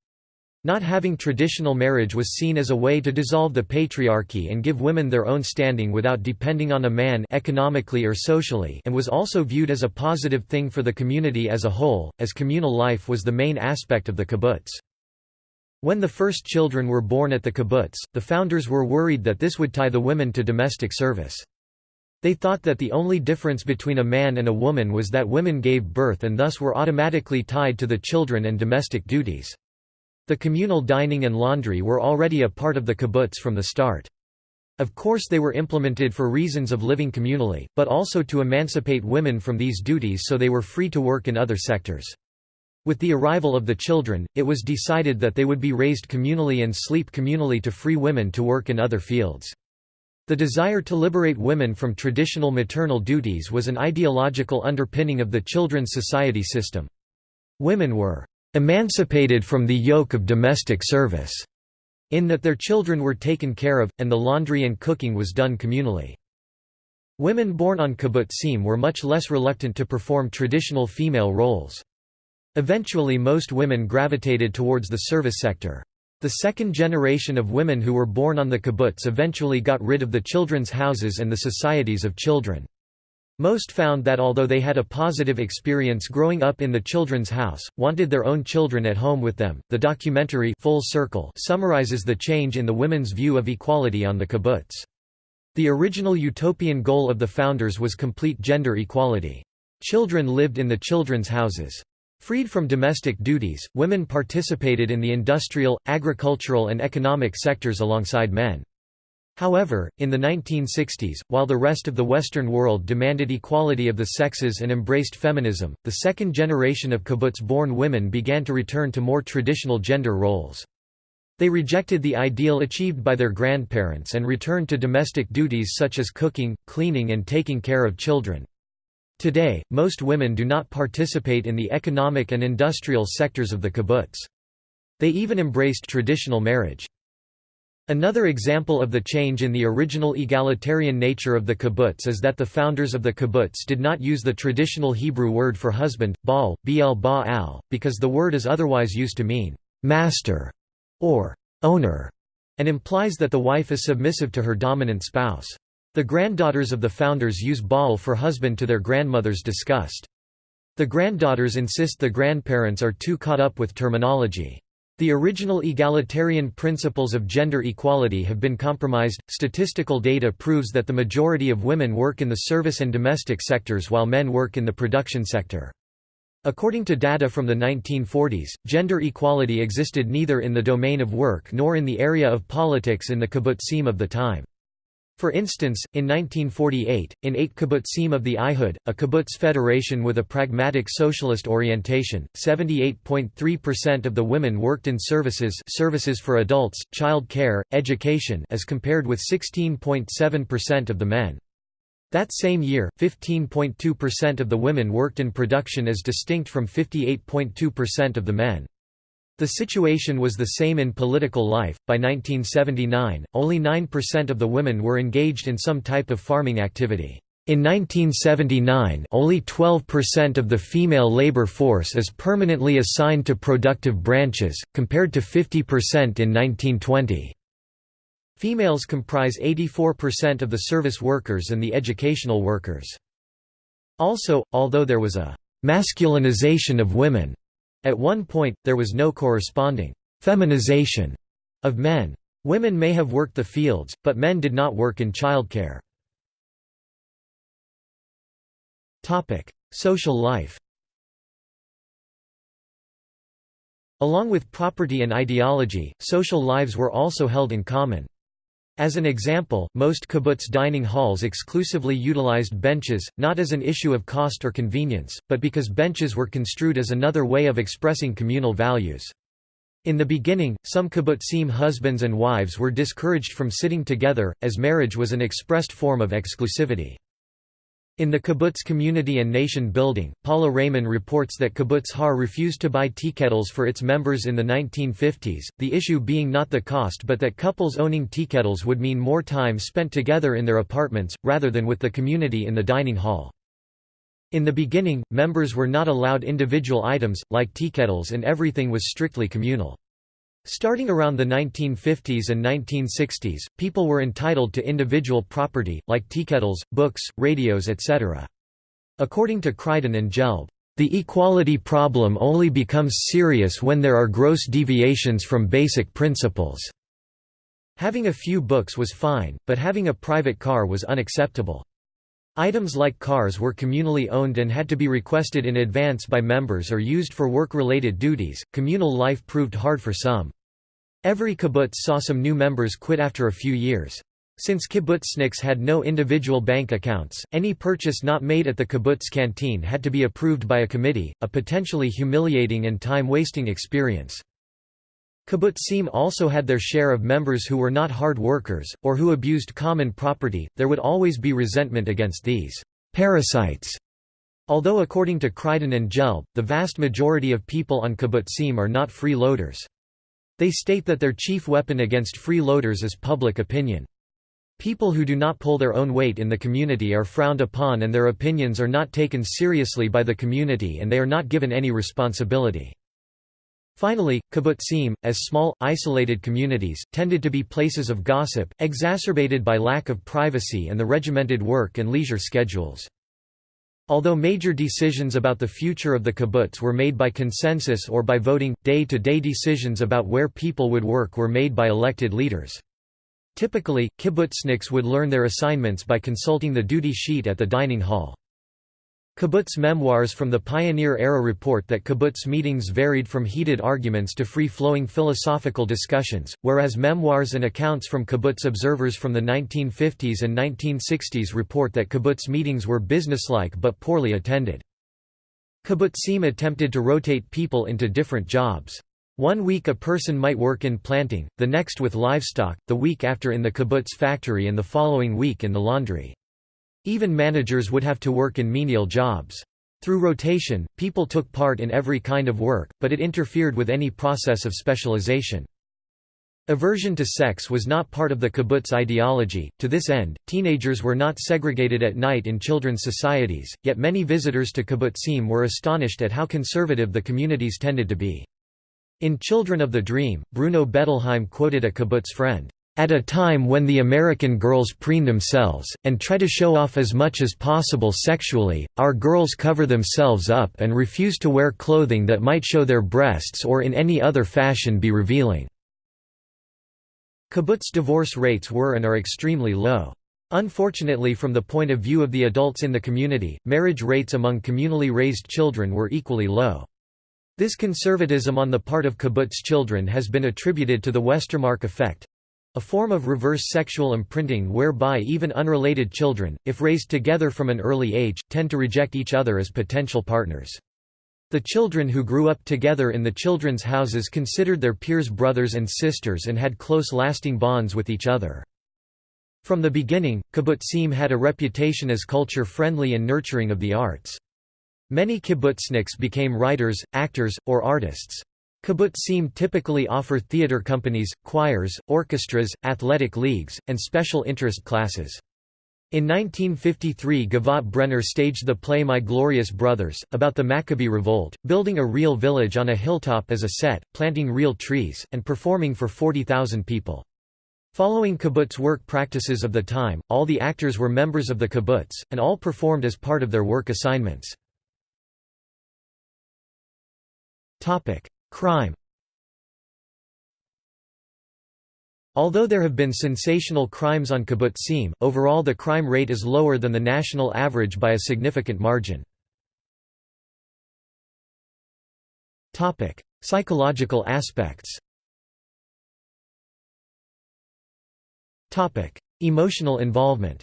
Not having traditional marriage was seen as a way to dissolve the patriarchy and give women their own standing without depending on a man economically or socially and was also viewed as a positive thing for the community as a whole, as communal life was the main aspect of the kibbutz. When the first children were born at the kibbutz, the founders were worried that this would tie the women to domestic service. They thought that the only difference between a man and a woman was that women gave birth and thus were automatically tied to the children and domestic duties. The communal dining and laundry were already a part of the kibbutz from the start. Of course they were implemented for reasons of living communally, but also to emancipate women from these duties so they were free to work in other sectors. With the arrival of the children, it was decided that they would be raised communally and sleep communally to free women to work in other fields. The desire to liberate women from traditional maternal duties was an ideological underpinning of the children's society system. Women were emancipated from the yoke of domestic service, in that their children were taken care of, and the laundry and cooking was done communally. Women born on kibbutzim were much less reluctant to perform traditional female roles. Eventually most women gravitated towards the service sector. The second generation of women who were born on the kibbutz eventually got rid of the children's houses and the societies of children. Most found that although they had a positive experience growing up in the children's house, wanted their own children at home with them. The documentary Full Circle summarizes the change in the women's view of equality on the kibbutz. The original utopian goal of the founders was complete gender equality. Children lived in the children's houses. Freed from domestic duties, women participated in the industrial, agricultural and economic sectors alongside men. However, in the 1960s, while the rest of the Western world demanded equality of the sexes and embraced feminism, the second generation of kibbutz-born women began to return to more traditional gender roles. They rejected the ideal achieved by their grandparents and returned to domestic duties such as cooking, cleaning and taking care of children. Today, most women do not participate in the economic and industrial sectors of the kibbutz. They even embraced traditional marriage. Another example of the change in the original egalitarian nature of the kibbutz is that the founders of the kibbutz did not use the traditional Hebrew word for husband, baal, bl ba because the word is otherwise used to mean master or owner, and implies that the wife is submissive to her dominant spouse. The granddaughters of the founders use baal for husband to their grandmother's disgust. The granddaughters insist the grandparents are too caught up with terminology. The original egalitarian principles of gender equality have been compromised. Statistical data proves that the majority of women work in the service and domestic sectors while men work in the production sector. According to data from the 1940s, gender equality existed neither in the domain of work nor in the area of politics in the kibbutzim of the time. For instance, in 1948, in eight kibbutzim of the Ihud, a kibbutz federation with a pragmatic socialist orientation, 78.3% of the women worked in services services for adults, child care, education as compared with 16.7% of the men. That same year, 15.2% of the women worked in production as distinct from 58.2% of the men. The situation was the same in political life. By 1979, only 9% of the women were engaged in some type of farming activity. In 1979, only 12% of the female labor force is permanently assigned to productive branches, compared to 50% in 1920. Females comprise 84% of the service workers and the educational workers. Also, although there was a masculinization of women at one point, there was no corresponding «feminization» of men. Women may have worked the fields, but men did not work in childcare. Social life Along with property and ideology, social lives were also held in common. As an example, most kibbutz dining halls exclusively utilized benches, not as an issue of cost or convenience, but because benches were construed as another way of expressing communal values. In the beginning, some kibbutzim husbands and wives were discouraged from sitting together, as marriage was an expressed form of exclusivity. In the kibbutz community and nation building, Paula Rayman reports that kibbutz Har refused to buy tea kettles for its members in the 1950s, the issue being not the cost but that couples owning tea kettles would mean more time spent together in their apartments, rather than with the community in the dining hall. In the beginning, members were not allowed individual items, like tea kettles and everything was strictly communal. Starting around the 1950s and 1960s, people were entitled to individual property, like teakettles, books, radios etc. According to Criden and Gelb, "...the equality problem only becomes serious when there are gross deviations from basic principles." Having a few books was fine, but having a private car was unacceptable. Items like cars were communally owned and had to be requested in advance by members or used for work-related duties. Communal life proved hard for some. Every kibbutz saw some new members quit after a few years. Since kibbutzniks had no individual bank accounts, any purchase not made at the kibbutz canteen had to be approved by a committee, a potentially humiliating and time-wasting experience. Kibbutzim also had their share of members who were not hard workers, or who abused common property, there would always be resentment against these parasites. Although according to Criden and Gelb, the vast majority of people on kibbutzim are not freeloaders. They state that their chief weapon against freeloaders is public opinion. People who do not pull their own weight in the community are frowned upon and their opinions are not taken seriously by the community and they are not given any responsibility. Finally, kibbutzim, as small, isolated communities, tended to be places of gossip, exacerbated by lack of privacy and the regimented work and leisure schedules. Although major decisions about the future of the kibbutz were made by consensus or by voting, day-to-day -day decisions about where people would work were made by elected leaders. Typically, kibbutzniks would learn their assignments by consulting the duty sheet at the dining hall. Kibbutz memoirs from the pioneer-era report that kibbutz meetings varied from heated arguments to free-flowing philosophical discussions, whereas memoirs and accounts from kibbutz observers from the 1950s and 1960s report that kibbutz meetings were businesslike but poorly attended. Kibbutzim attempted to rotate people into different jobs. One week a person might work in planting, the next with livestock, the week after in the kibbutz factory and the following week in the laundry. Even managers would have to work in menial jobs. Through rotation, people took part in every kind of work, but it interfered with any process of specialization. Aversion to sex was not part of the kibbutz ideology. To this end, teenagers were not segregated at night in children's societies, yet many visitors to kibbutzim were astonished at how conservative the communities tended to be. In Children of the Dream, Bruno Bettelheim quoted a kibbutz friend, "...at a time when the American girls preen themselves, and try to show off as much as possible sexually, our girls cover themselves up and refuse to wear clothing that might show their breasts or in any other fashion be revealing." Kibbutz divorce rates were and are extremely low. Unfortunately from the point of view of the adults in the community, marriage rates among communally raised children were equally low. This conservatism on the part of kibbutz children has been attributed to the Westermarck effect, a form of reverse sexual imprinting whereby even unrelated children, if raised together from an early age, tend to reject each other as potential partners. The children who grew up together in the children's houses considered their peers brothers and sisters and had close lasting bonds with each other. From the beginning, kibbutzim had a reputation as culture-friendly and nurturing of the arts. Many kibbutzniks became writers, actors, or artists. Kibbutzim typically offer theater companies, choirs, orchestras, athletic leagues, and special interest classes. In 1953 Givat Brenner staged the play My Glorious Brothers, about the Maccabee Revolt, building a real village on a hilltop as a set, planting real trees, and performing for 40,000 people. Following kibbutz work practices of the time, all the actors were members of the kibbutz, and all performed as part of their work assignments. Crime. Although there have been sensational crimes on kibbutzim, overall the crime rate is lower than the national average by a significant margin. Psychological aspects. Emotional involvement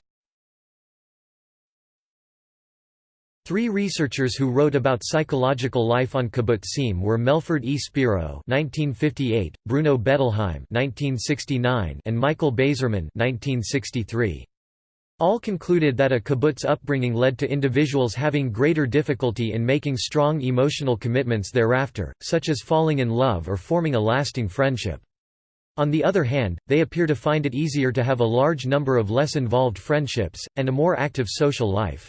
Three researchers who wrote about psychological life on kibbutzim were Melford E. Spiro (1958), Bruno Bettelheim (1969), and Michael Bazerman (1963). All concluded that a kibbutz upbringing led to individuals having greater difficulty in making strong emotional commitments thereafter, such as falling in love or forming a lasting friendship. On the other hand, they appear to find it easier to have a large number of less involved friendships, and a more active social life.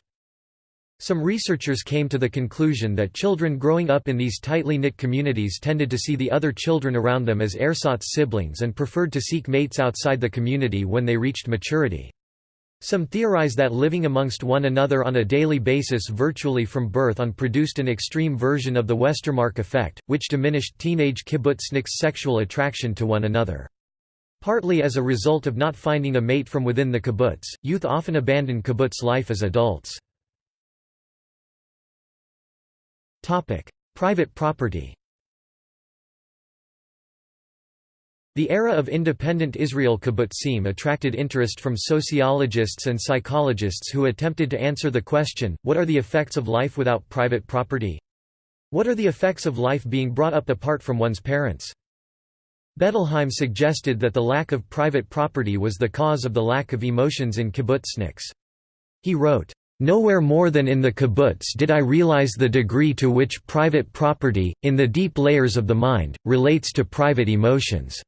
Some researchers came to the conclusion that children growing up in these tightly knit communities tended to see the other children around them as ersatz siblings and preferred to seek mates outside the community when they reached maturity. Some theorize that living amongst one another on a daily basis virtually from birth on produced an extreme version of the Westermarck effect, which diminished teenage kibbutzniks' sexual attraction to one another. Partly as a result of not finding a mate from within the kibbutz, youth often abandon kibbutz life as adults. Topic: Private property. The era of independent Israel kibbutzim attracted interest from sociologists and psychologists who attempted to answer the question, what are the effects of life without private property? What are the effects of life being brought up apart from one's parents? Bettelheim suggested that the lack of private property was the cause of the lack of emotions in kibbutzniks. He wrote, Nowhere more than in the kibbutz did I realize the degree to which private property, in the deep layers of the mind, relates to private emotions.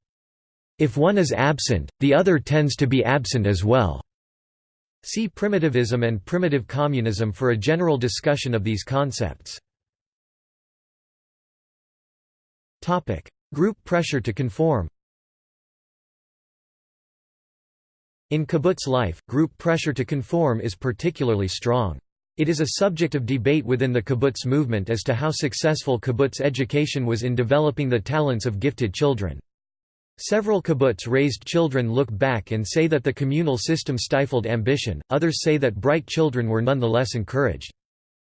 If one is absent, the other tends to be absent as well. See Primitivism and Primitive Communism for a general discussion of these concepts. Group pressure to conform In kibbutz life, group pressure to conform is particularly strong. It is a subject of debate within the kibbutz movement as to how successful kibbutz education was in developing the talents of gifted children. Several kibbutz-raised children look back and say that the communal system stifled ambition, others say that bright children were nonetheless encouraged.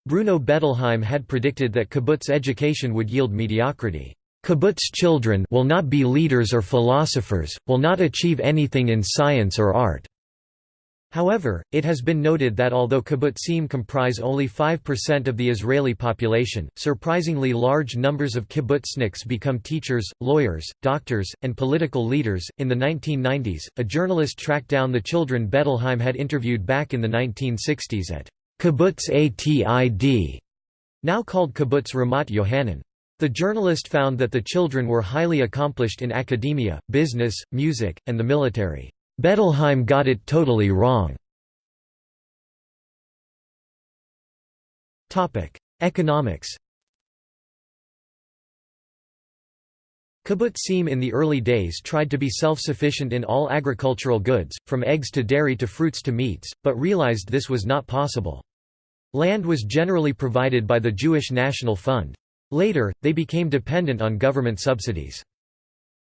Bruno Bettelheim had predicted that kibbutz education would yield mediocrity. Kibbutz children will not be leaders or philosophers, will not achieve anything in science or art. However, it has been noted that although kibbutzim comprise only 5% of the Israeli population, surprisingly large numbers of kibbutzniks become teachers, lawyers, doctors, and political leaders. In the 1990s, a journalist tracked down the children Bettelheim had interviewed back in the 1960s at Kibbutz Atid, now called Kibbutz Ramat Yohanan. The journalist found that the children were highly accomplished in academia, business, music, and the military. Bettelheim got it totally wrong. Economics Kibbutzim in the early days tried to be self-sufficient in all agricultural goods, from eggs to dairy to fruits to meats, but realized this was not possible. Land was generally provided by the Jewish National Fund. Later, they became dependent on government subsidies.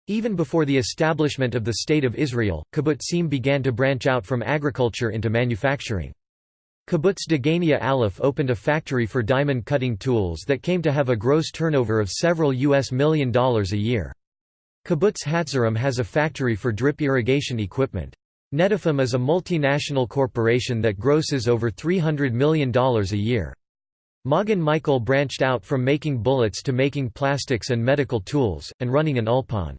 Even before the establishment of the State of Israel, kibbutzim began to branch out from agriculture into manufacturing. Kibbutz Degania Aleph opened a factory for diamond cutting tools that came to have a gross turnover of several US million dollars a year. Kibbutz Hatzerim has a factory for drip irrigation equipment. Netafim is a multinational corporation that grosses over $300 million a year. Ma'agan Michael branched out from making bullets to making plastics and medical tools, and running an ulpan.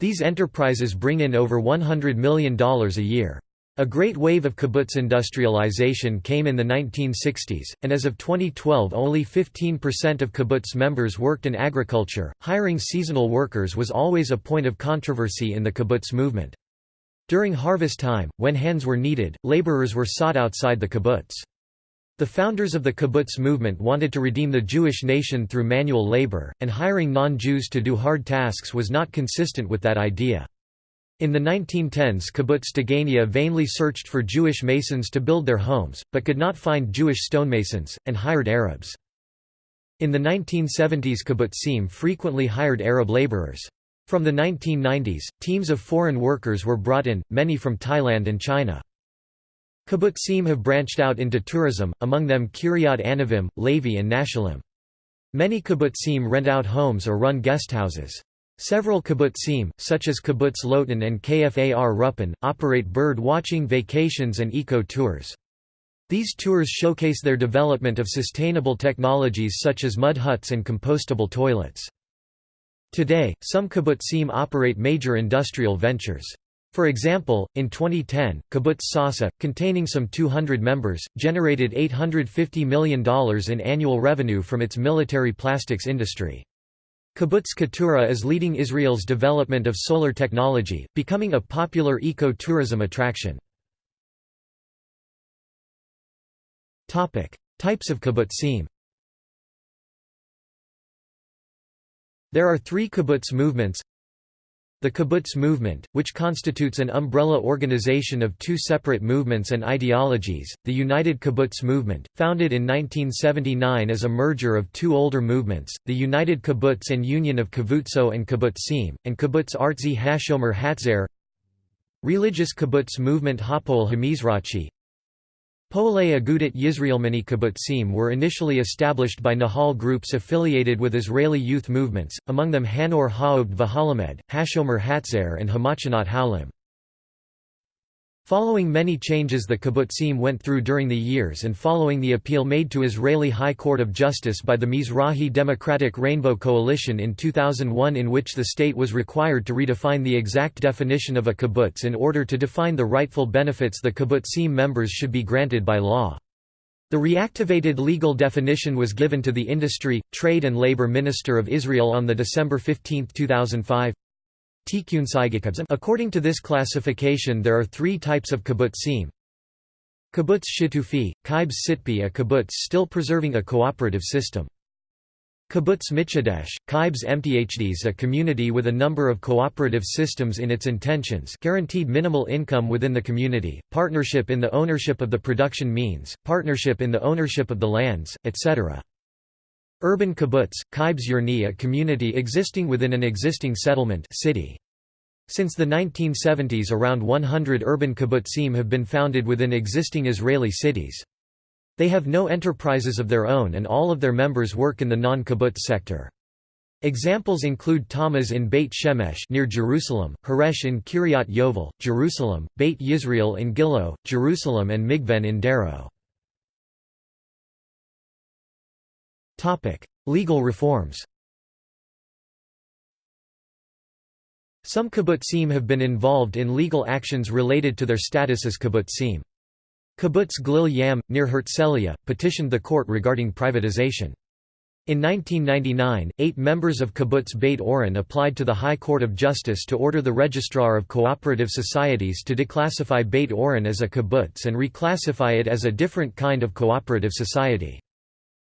These enterprises bring in over $100 million a year. A great wave of kibbutz industrialization came in the 1960s, and as of 2012 only 15% of kibbutz members worked in agriculture. Hiring seasonal workers was always a point of controversy in the kibbutz movement. During harvest time, when hands were needed, laborers were sought outside the kibbutz. The founders of the kibbutz movement wanted to redeem the Jewish nation through manual labor, and hiring non-Jews to do hard tasks was not consistent with that idea. In the 1910s Kibbutz Degania vainly searched for Jewish masons to build their homes, but could not find Jewish stonemasons, and hired Arabs. In the 1970s kibbutzim frequently hired Arab laborers. From the 1990s, teams of foreign workers were brought in, many from Thailand and China. Kibbutzim have branched out into tourism, among them Kiryat Anavim, Lavi and Nahsholim. Many kibbutzim rent out homes or run guesthouses. Several kibbutzim, such as Kibbutz Lotan and Kfar Ruppin, operate bird-watching vacations and eco-tours. These tours showcase their development of sustainable technologies such as mud huts and compostable toilets. Today, some kibbutzim operate major industrial ventures. For example, in 2010, Kibbutz Sasa, containing some 200 members, generated $850 million in annual revenue from its military plastics industry. Kibbutz Keturah is leading Israel's development of solar technology, becoming a popular eco-tourism attraction. Types of kibbutzim There are three kibbutz movements the kibbutz movement, which constitutes an umbrella organization of two separate movements and ideologies, the United Kibbutz Movement, founded in 1979 as a merger of two older movements, the United Kibbutz and Union of Kvutzot and Kibbutzim, and Kibbutz Artzi Hashomer Hatzair Religious kibbutz movement Hapoel Hamizrachi Poalei Agudat Yisraelmani kibbutzim were initially established by Nahal groups affiliated with Israeli youth movements, among them Hanor Ha'obd V'Halamed, Hashomer Hatzair and Hamachanat Haulim. Following many changes the kibbutzim went through during the years and following the appeal made to Israeli High Court of Justice by the Mizrahi Democratic Rainbow Coalition in 2001 in which the state was required to redefine the exact definition of a kibbutz in order to define the rightful benefits the kibbutzim members should be granted by law. The reactivated legal definition was given to the Industry, Trade and Labor Minister of Israel on the December 15, 2005. According to this classification there are three types of kibbutzim. Kibbutz shitufi, kibbutz sitpi a kibbutz still preserving a cooperative system. Kibbutz Mitchadesh, Kibbutz Mthds a community with a number of cooperative systems in its intentions guaranteed minimal income within the community, partnership in the ownership of the production means, partnership in the ownership of the lands, etc. Urban kibbutz, kibbutz Yurni a community existing within an existing settlement city. Since the 1970s around 100 urban kibbutzim have been founded within existing Israeli cities. They have no enterprises of their own and all of their members work in the non-kibbutz sector. Examples include Tamuz in Beit Shemesh near Jerusalem, Haresh in Kiryat Yovel, Jerusalem, Beit Yisrael in Gilo, Jerusalem and Migvan in Darrow. Legal reforms Some kibbutzim have been involved in legal actions related to their status as kibbutzim. Kibbutz Glil Yam, near Herzliya, petitioned the court regarding privatization. In 1999, eight members of Kibbutz Beit Oren applied to the High Court of Justice to order the Registrar of Cooperative Societies to declassify Beit Oren as a kibbutz and reclassify it as a different kind of cooperative society.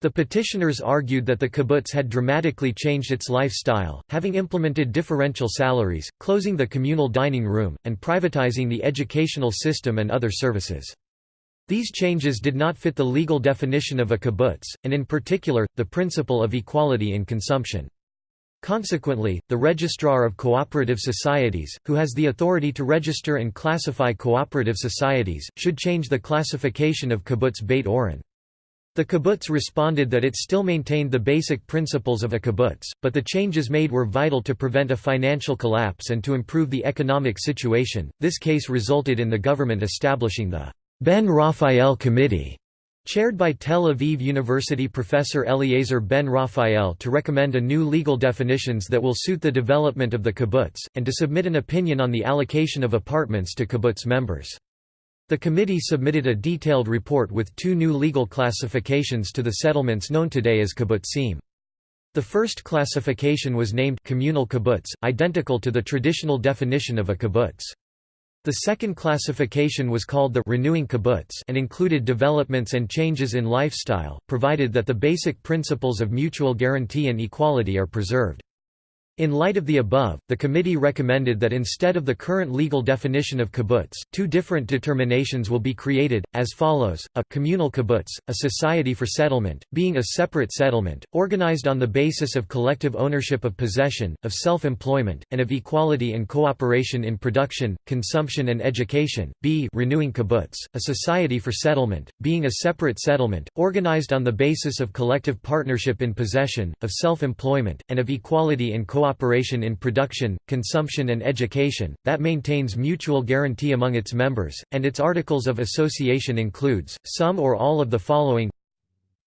The petitioners argued that the kibbutz had dramatically changed its lifestyle, having implemented differential salaries, closing the communal dining room, and privatizing the educational system and other services. These changes did not fit the legal definition of a kibbutz, and in particular, the principle of equality in consumption. Consequently, the Registrar of Cooperative Societies, who has the authority to register and classify cooperative societies, should change the classification of kibbutz Beit Oren. The kibbutz responded that it still maintained the basic principles of a kibbutz, but the changes made were vital to prevent a financial collapse and to improve the economic situation. This case resulted in the government establishing the Ben Raphael Committee, chaired by Tel Aviv University professor Eliezer Ben Raphael to recommend a new legal definitions that will suit the development of the kibbutz, and to submit an opinion on the allocation of apartments to kibbutz members. The committee submitted a detailed report with two new legal classifications to the settlements known today as kibbutzim. The first classification was named communal kibbutz, identical to the traditional definition of a kibbutz. The second classification was called the renewing kibbutz and included developments and changes in lifestyle, provided that the basic principles of mutual guarantee and equality are preserved. In light of the above, the committee recommended that instead of the current legal definition of kibbutz, two different determinations will be created, as follows, a communal kibbutz, a society for settlement, being a separate settlement, organized on the basis of collective ownership of possession, of self-employment, and of equality and cooperation in production, consumption and education, b renewing kibbutz, a society for settlement, being a separate settlement, organized on the basis of collective partnership in possession, of self-employment, and of equality in cooperation cooperation in production, consumption and education, that maintains mutual guarantee among its members, and its Articles of Association includes, some or all of the following.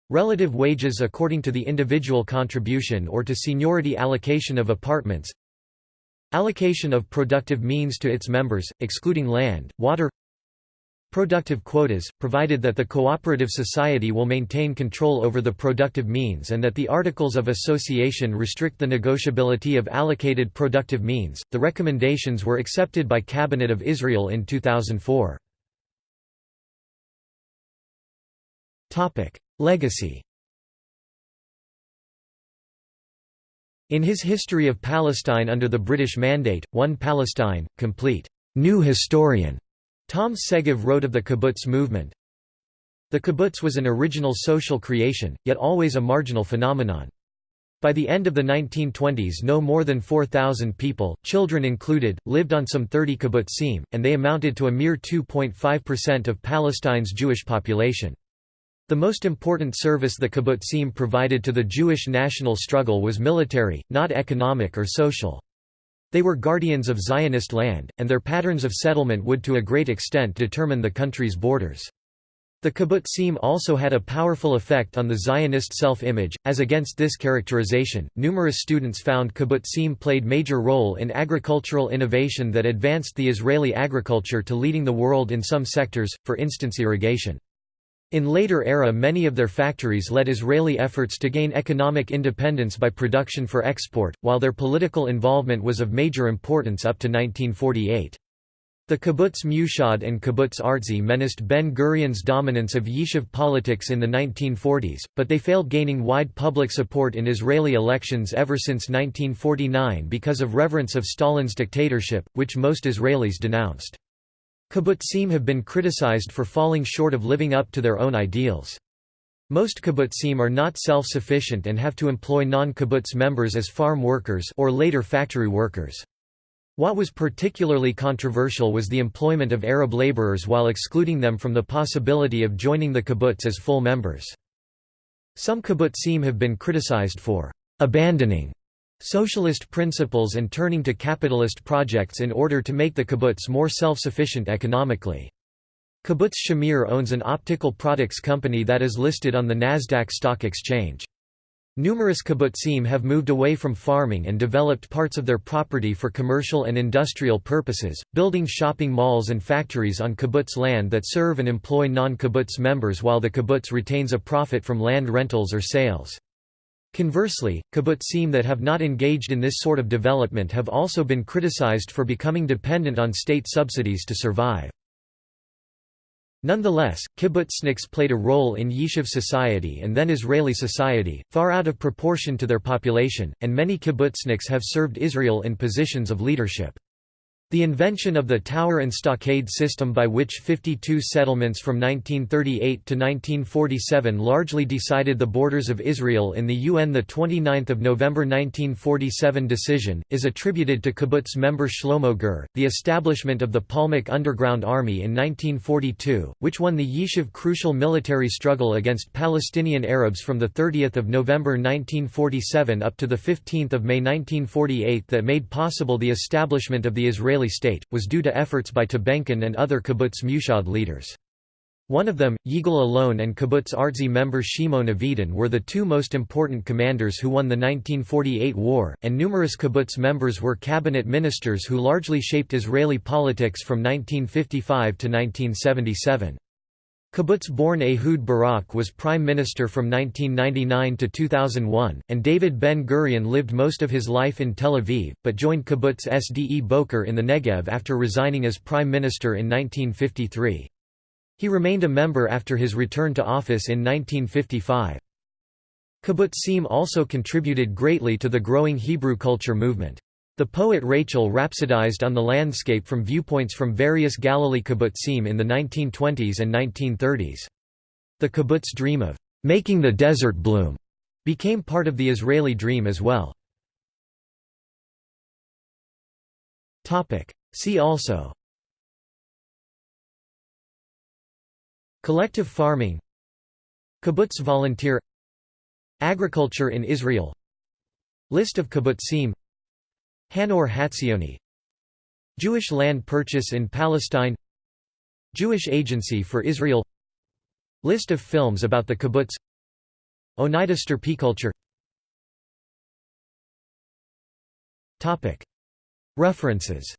Relative wages according to the individual contribution or to seniority allocation of apartments. Allocation of productive means to its members, excluding land, water Productive quotas, provided that the cooperative society will maintain control over the productive means and that the Articles of Association restrict the negotiability of allocated productive means. The recommendations were accepted by Cabinet of Israel in 2004. Topic: Legacy. In his History of Palestine under the British Mandate, One Palestine, complete, new historian Tom Segev wrote of the kibbutz movement, The kibbutz was an original social creation, yet always a marginal phenomenon. By the end of the 1920s no more than 4,000 people, children included, lived on some 30 kibbutzim, and they amounted to a mere 2.5% of Palestine's Jewish population. The most important service the kibbutzim provided to the Jewish national struggle was military, not economic or social. They were guardians of Zionist land, and their patterns of settlement would to a great extent determine the country's borders. The kibbutzim also had a powerful effect on the Zionist self-image. As against this characterization, numerous students found kibbutzim played major role in agricultural innovation that advanced the Israeli agriculture to leading the world in some sectors, for instance irrigation. In later era many of their factories led Israeli efforts to gain economic independence by production for export, while their political involvement was of major importance up to 1948. The kibbutz Meuhad and kibbutz Artzi menaced Ben-Gurion's dominance of yishuv politics in the 1940s, but they failed gaining wide public support in Israeli elections ever since 1949 because of reverence of Stalin's dictatorship, which most Israelis denounced. Kibbutzim have been criticized for falling short of living up to their own ideals. Most kibbutzim are not self-sufficient and have to employ non-kibbutz members as farm workers or later factory workers. What was particularly controversial was the employment of Arab laborers while excluding them from the possibility of joining the kibbutz as full members. Some kibbutzim have been criticized for abandoning socialist principles and turning to capitalist projects in order to make the kibbutz more self-sufficient economically. Kibbutz Shamir owns an optical products company that is listed on the Nasdaq Stock Exchange. Numerous kibbutzim have moved away from farming and developed parts of their property for commercial and industrial purposes, building shopping malls and factories on kibbutz land that serve and employ non-kibbutz members while the kibbutz retains a profit from land rentals or sales. Conversely, kibbutzim that have not engaged in this sort of development have also been criticized for becoming dependent on state subsidies to survive. Nonetheless, kibbutzniks played a role in Yishuv society and then Israeli society, far out of proportion to their population, and many kibbutzniks have served Israel in positions of leadership. The invention of the tower and stockade system by which 52 settlements from 1938 to 1947 largely decided the borders of Israel in the UN 29 November 1947 decision, is attributed to kibbutz member Shlomo Gur. The establishment of the Palmach Underground Army in 1942, which won the Yishuv crucial military struggle against Palestinian Arabs from 30 November 1947 up to 15 May 1948 that made possible the establishment of the Israeli Israeli state, was due to efforts by Tabenkin and other kibbutz Meuhad leaders. One of them, Yigal Allon and kibbutz Artzi member Shimon Avidan were the two most important commanders who won the 1948 war, and numerous kibbutz members were cabinet ministers who largely shaped Israeli politics from 1955 to 1977. Kibbutz-born Ehud Barak was prime minister from 1999 to 2001, and David Ben-Gurion lived most of his life in Tel Aviv, but joined Kibbutz Sde Boker in the Negev after resigning as prime minister in 1953. He remained a member after his return to office in 1955. Kibbutzim also contributed greatly to the growing Hebrew culture movement. The poet Rachel rhapsodized on the landscape from viewpoints from various Galilee kibbutzim in the 1920s and 1930s. The kibbutz dream of making the desert bloom became part of the Israeli dream as well. See also Collective farming Kibbutz volunteer Agriculture in Israel List of kibbutzim Hanoar Hatzioni Jewish land purchase in Palestine. Jewish Agency for Israel. List of films about the kibbutz. Oneida Stirpiculture References.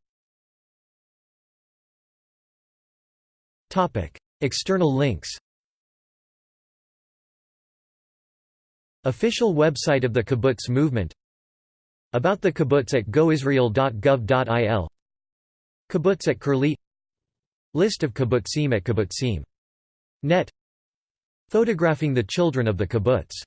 External links. Official website of the kibbutz movement about the kibbutz at goisrael.gov.il Kibbutz at Curlie. List of kibbutzim at kibbutzim. Net. Photographing the children of the kibbutz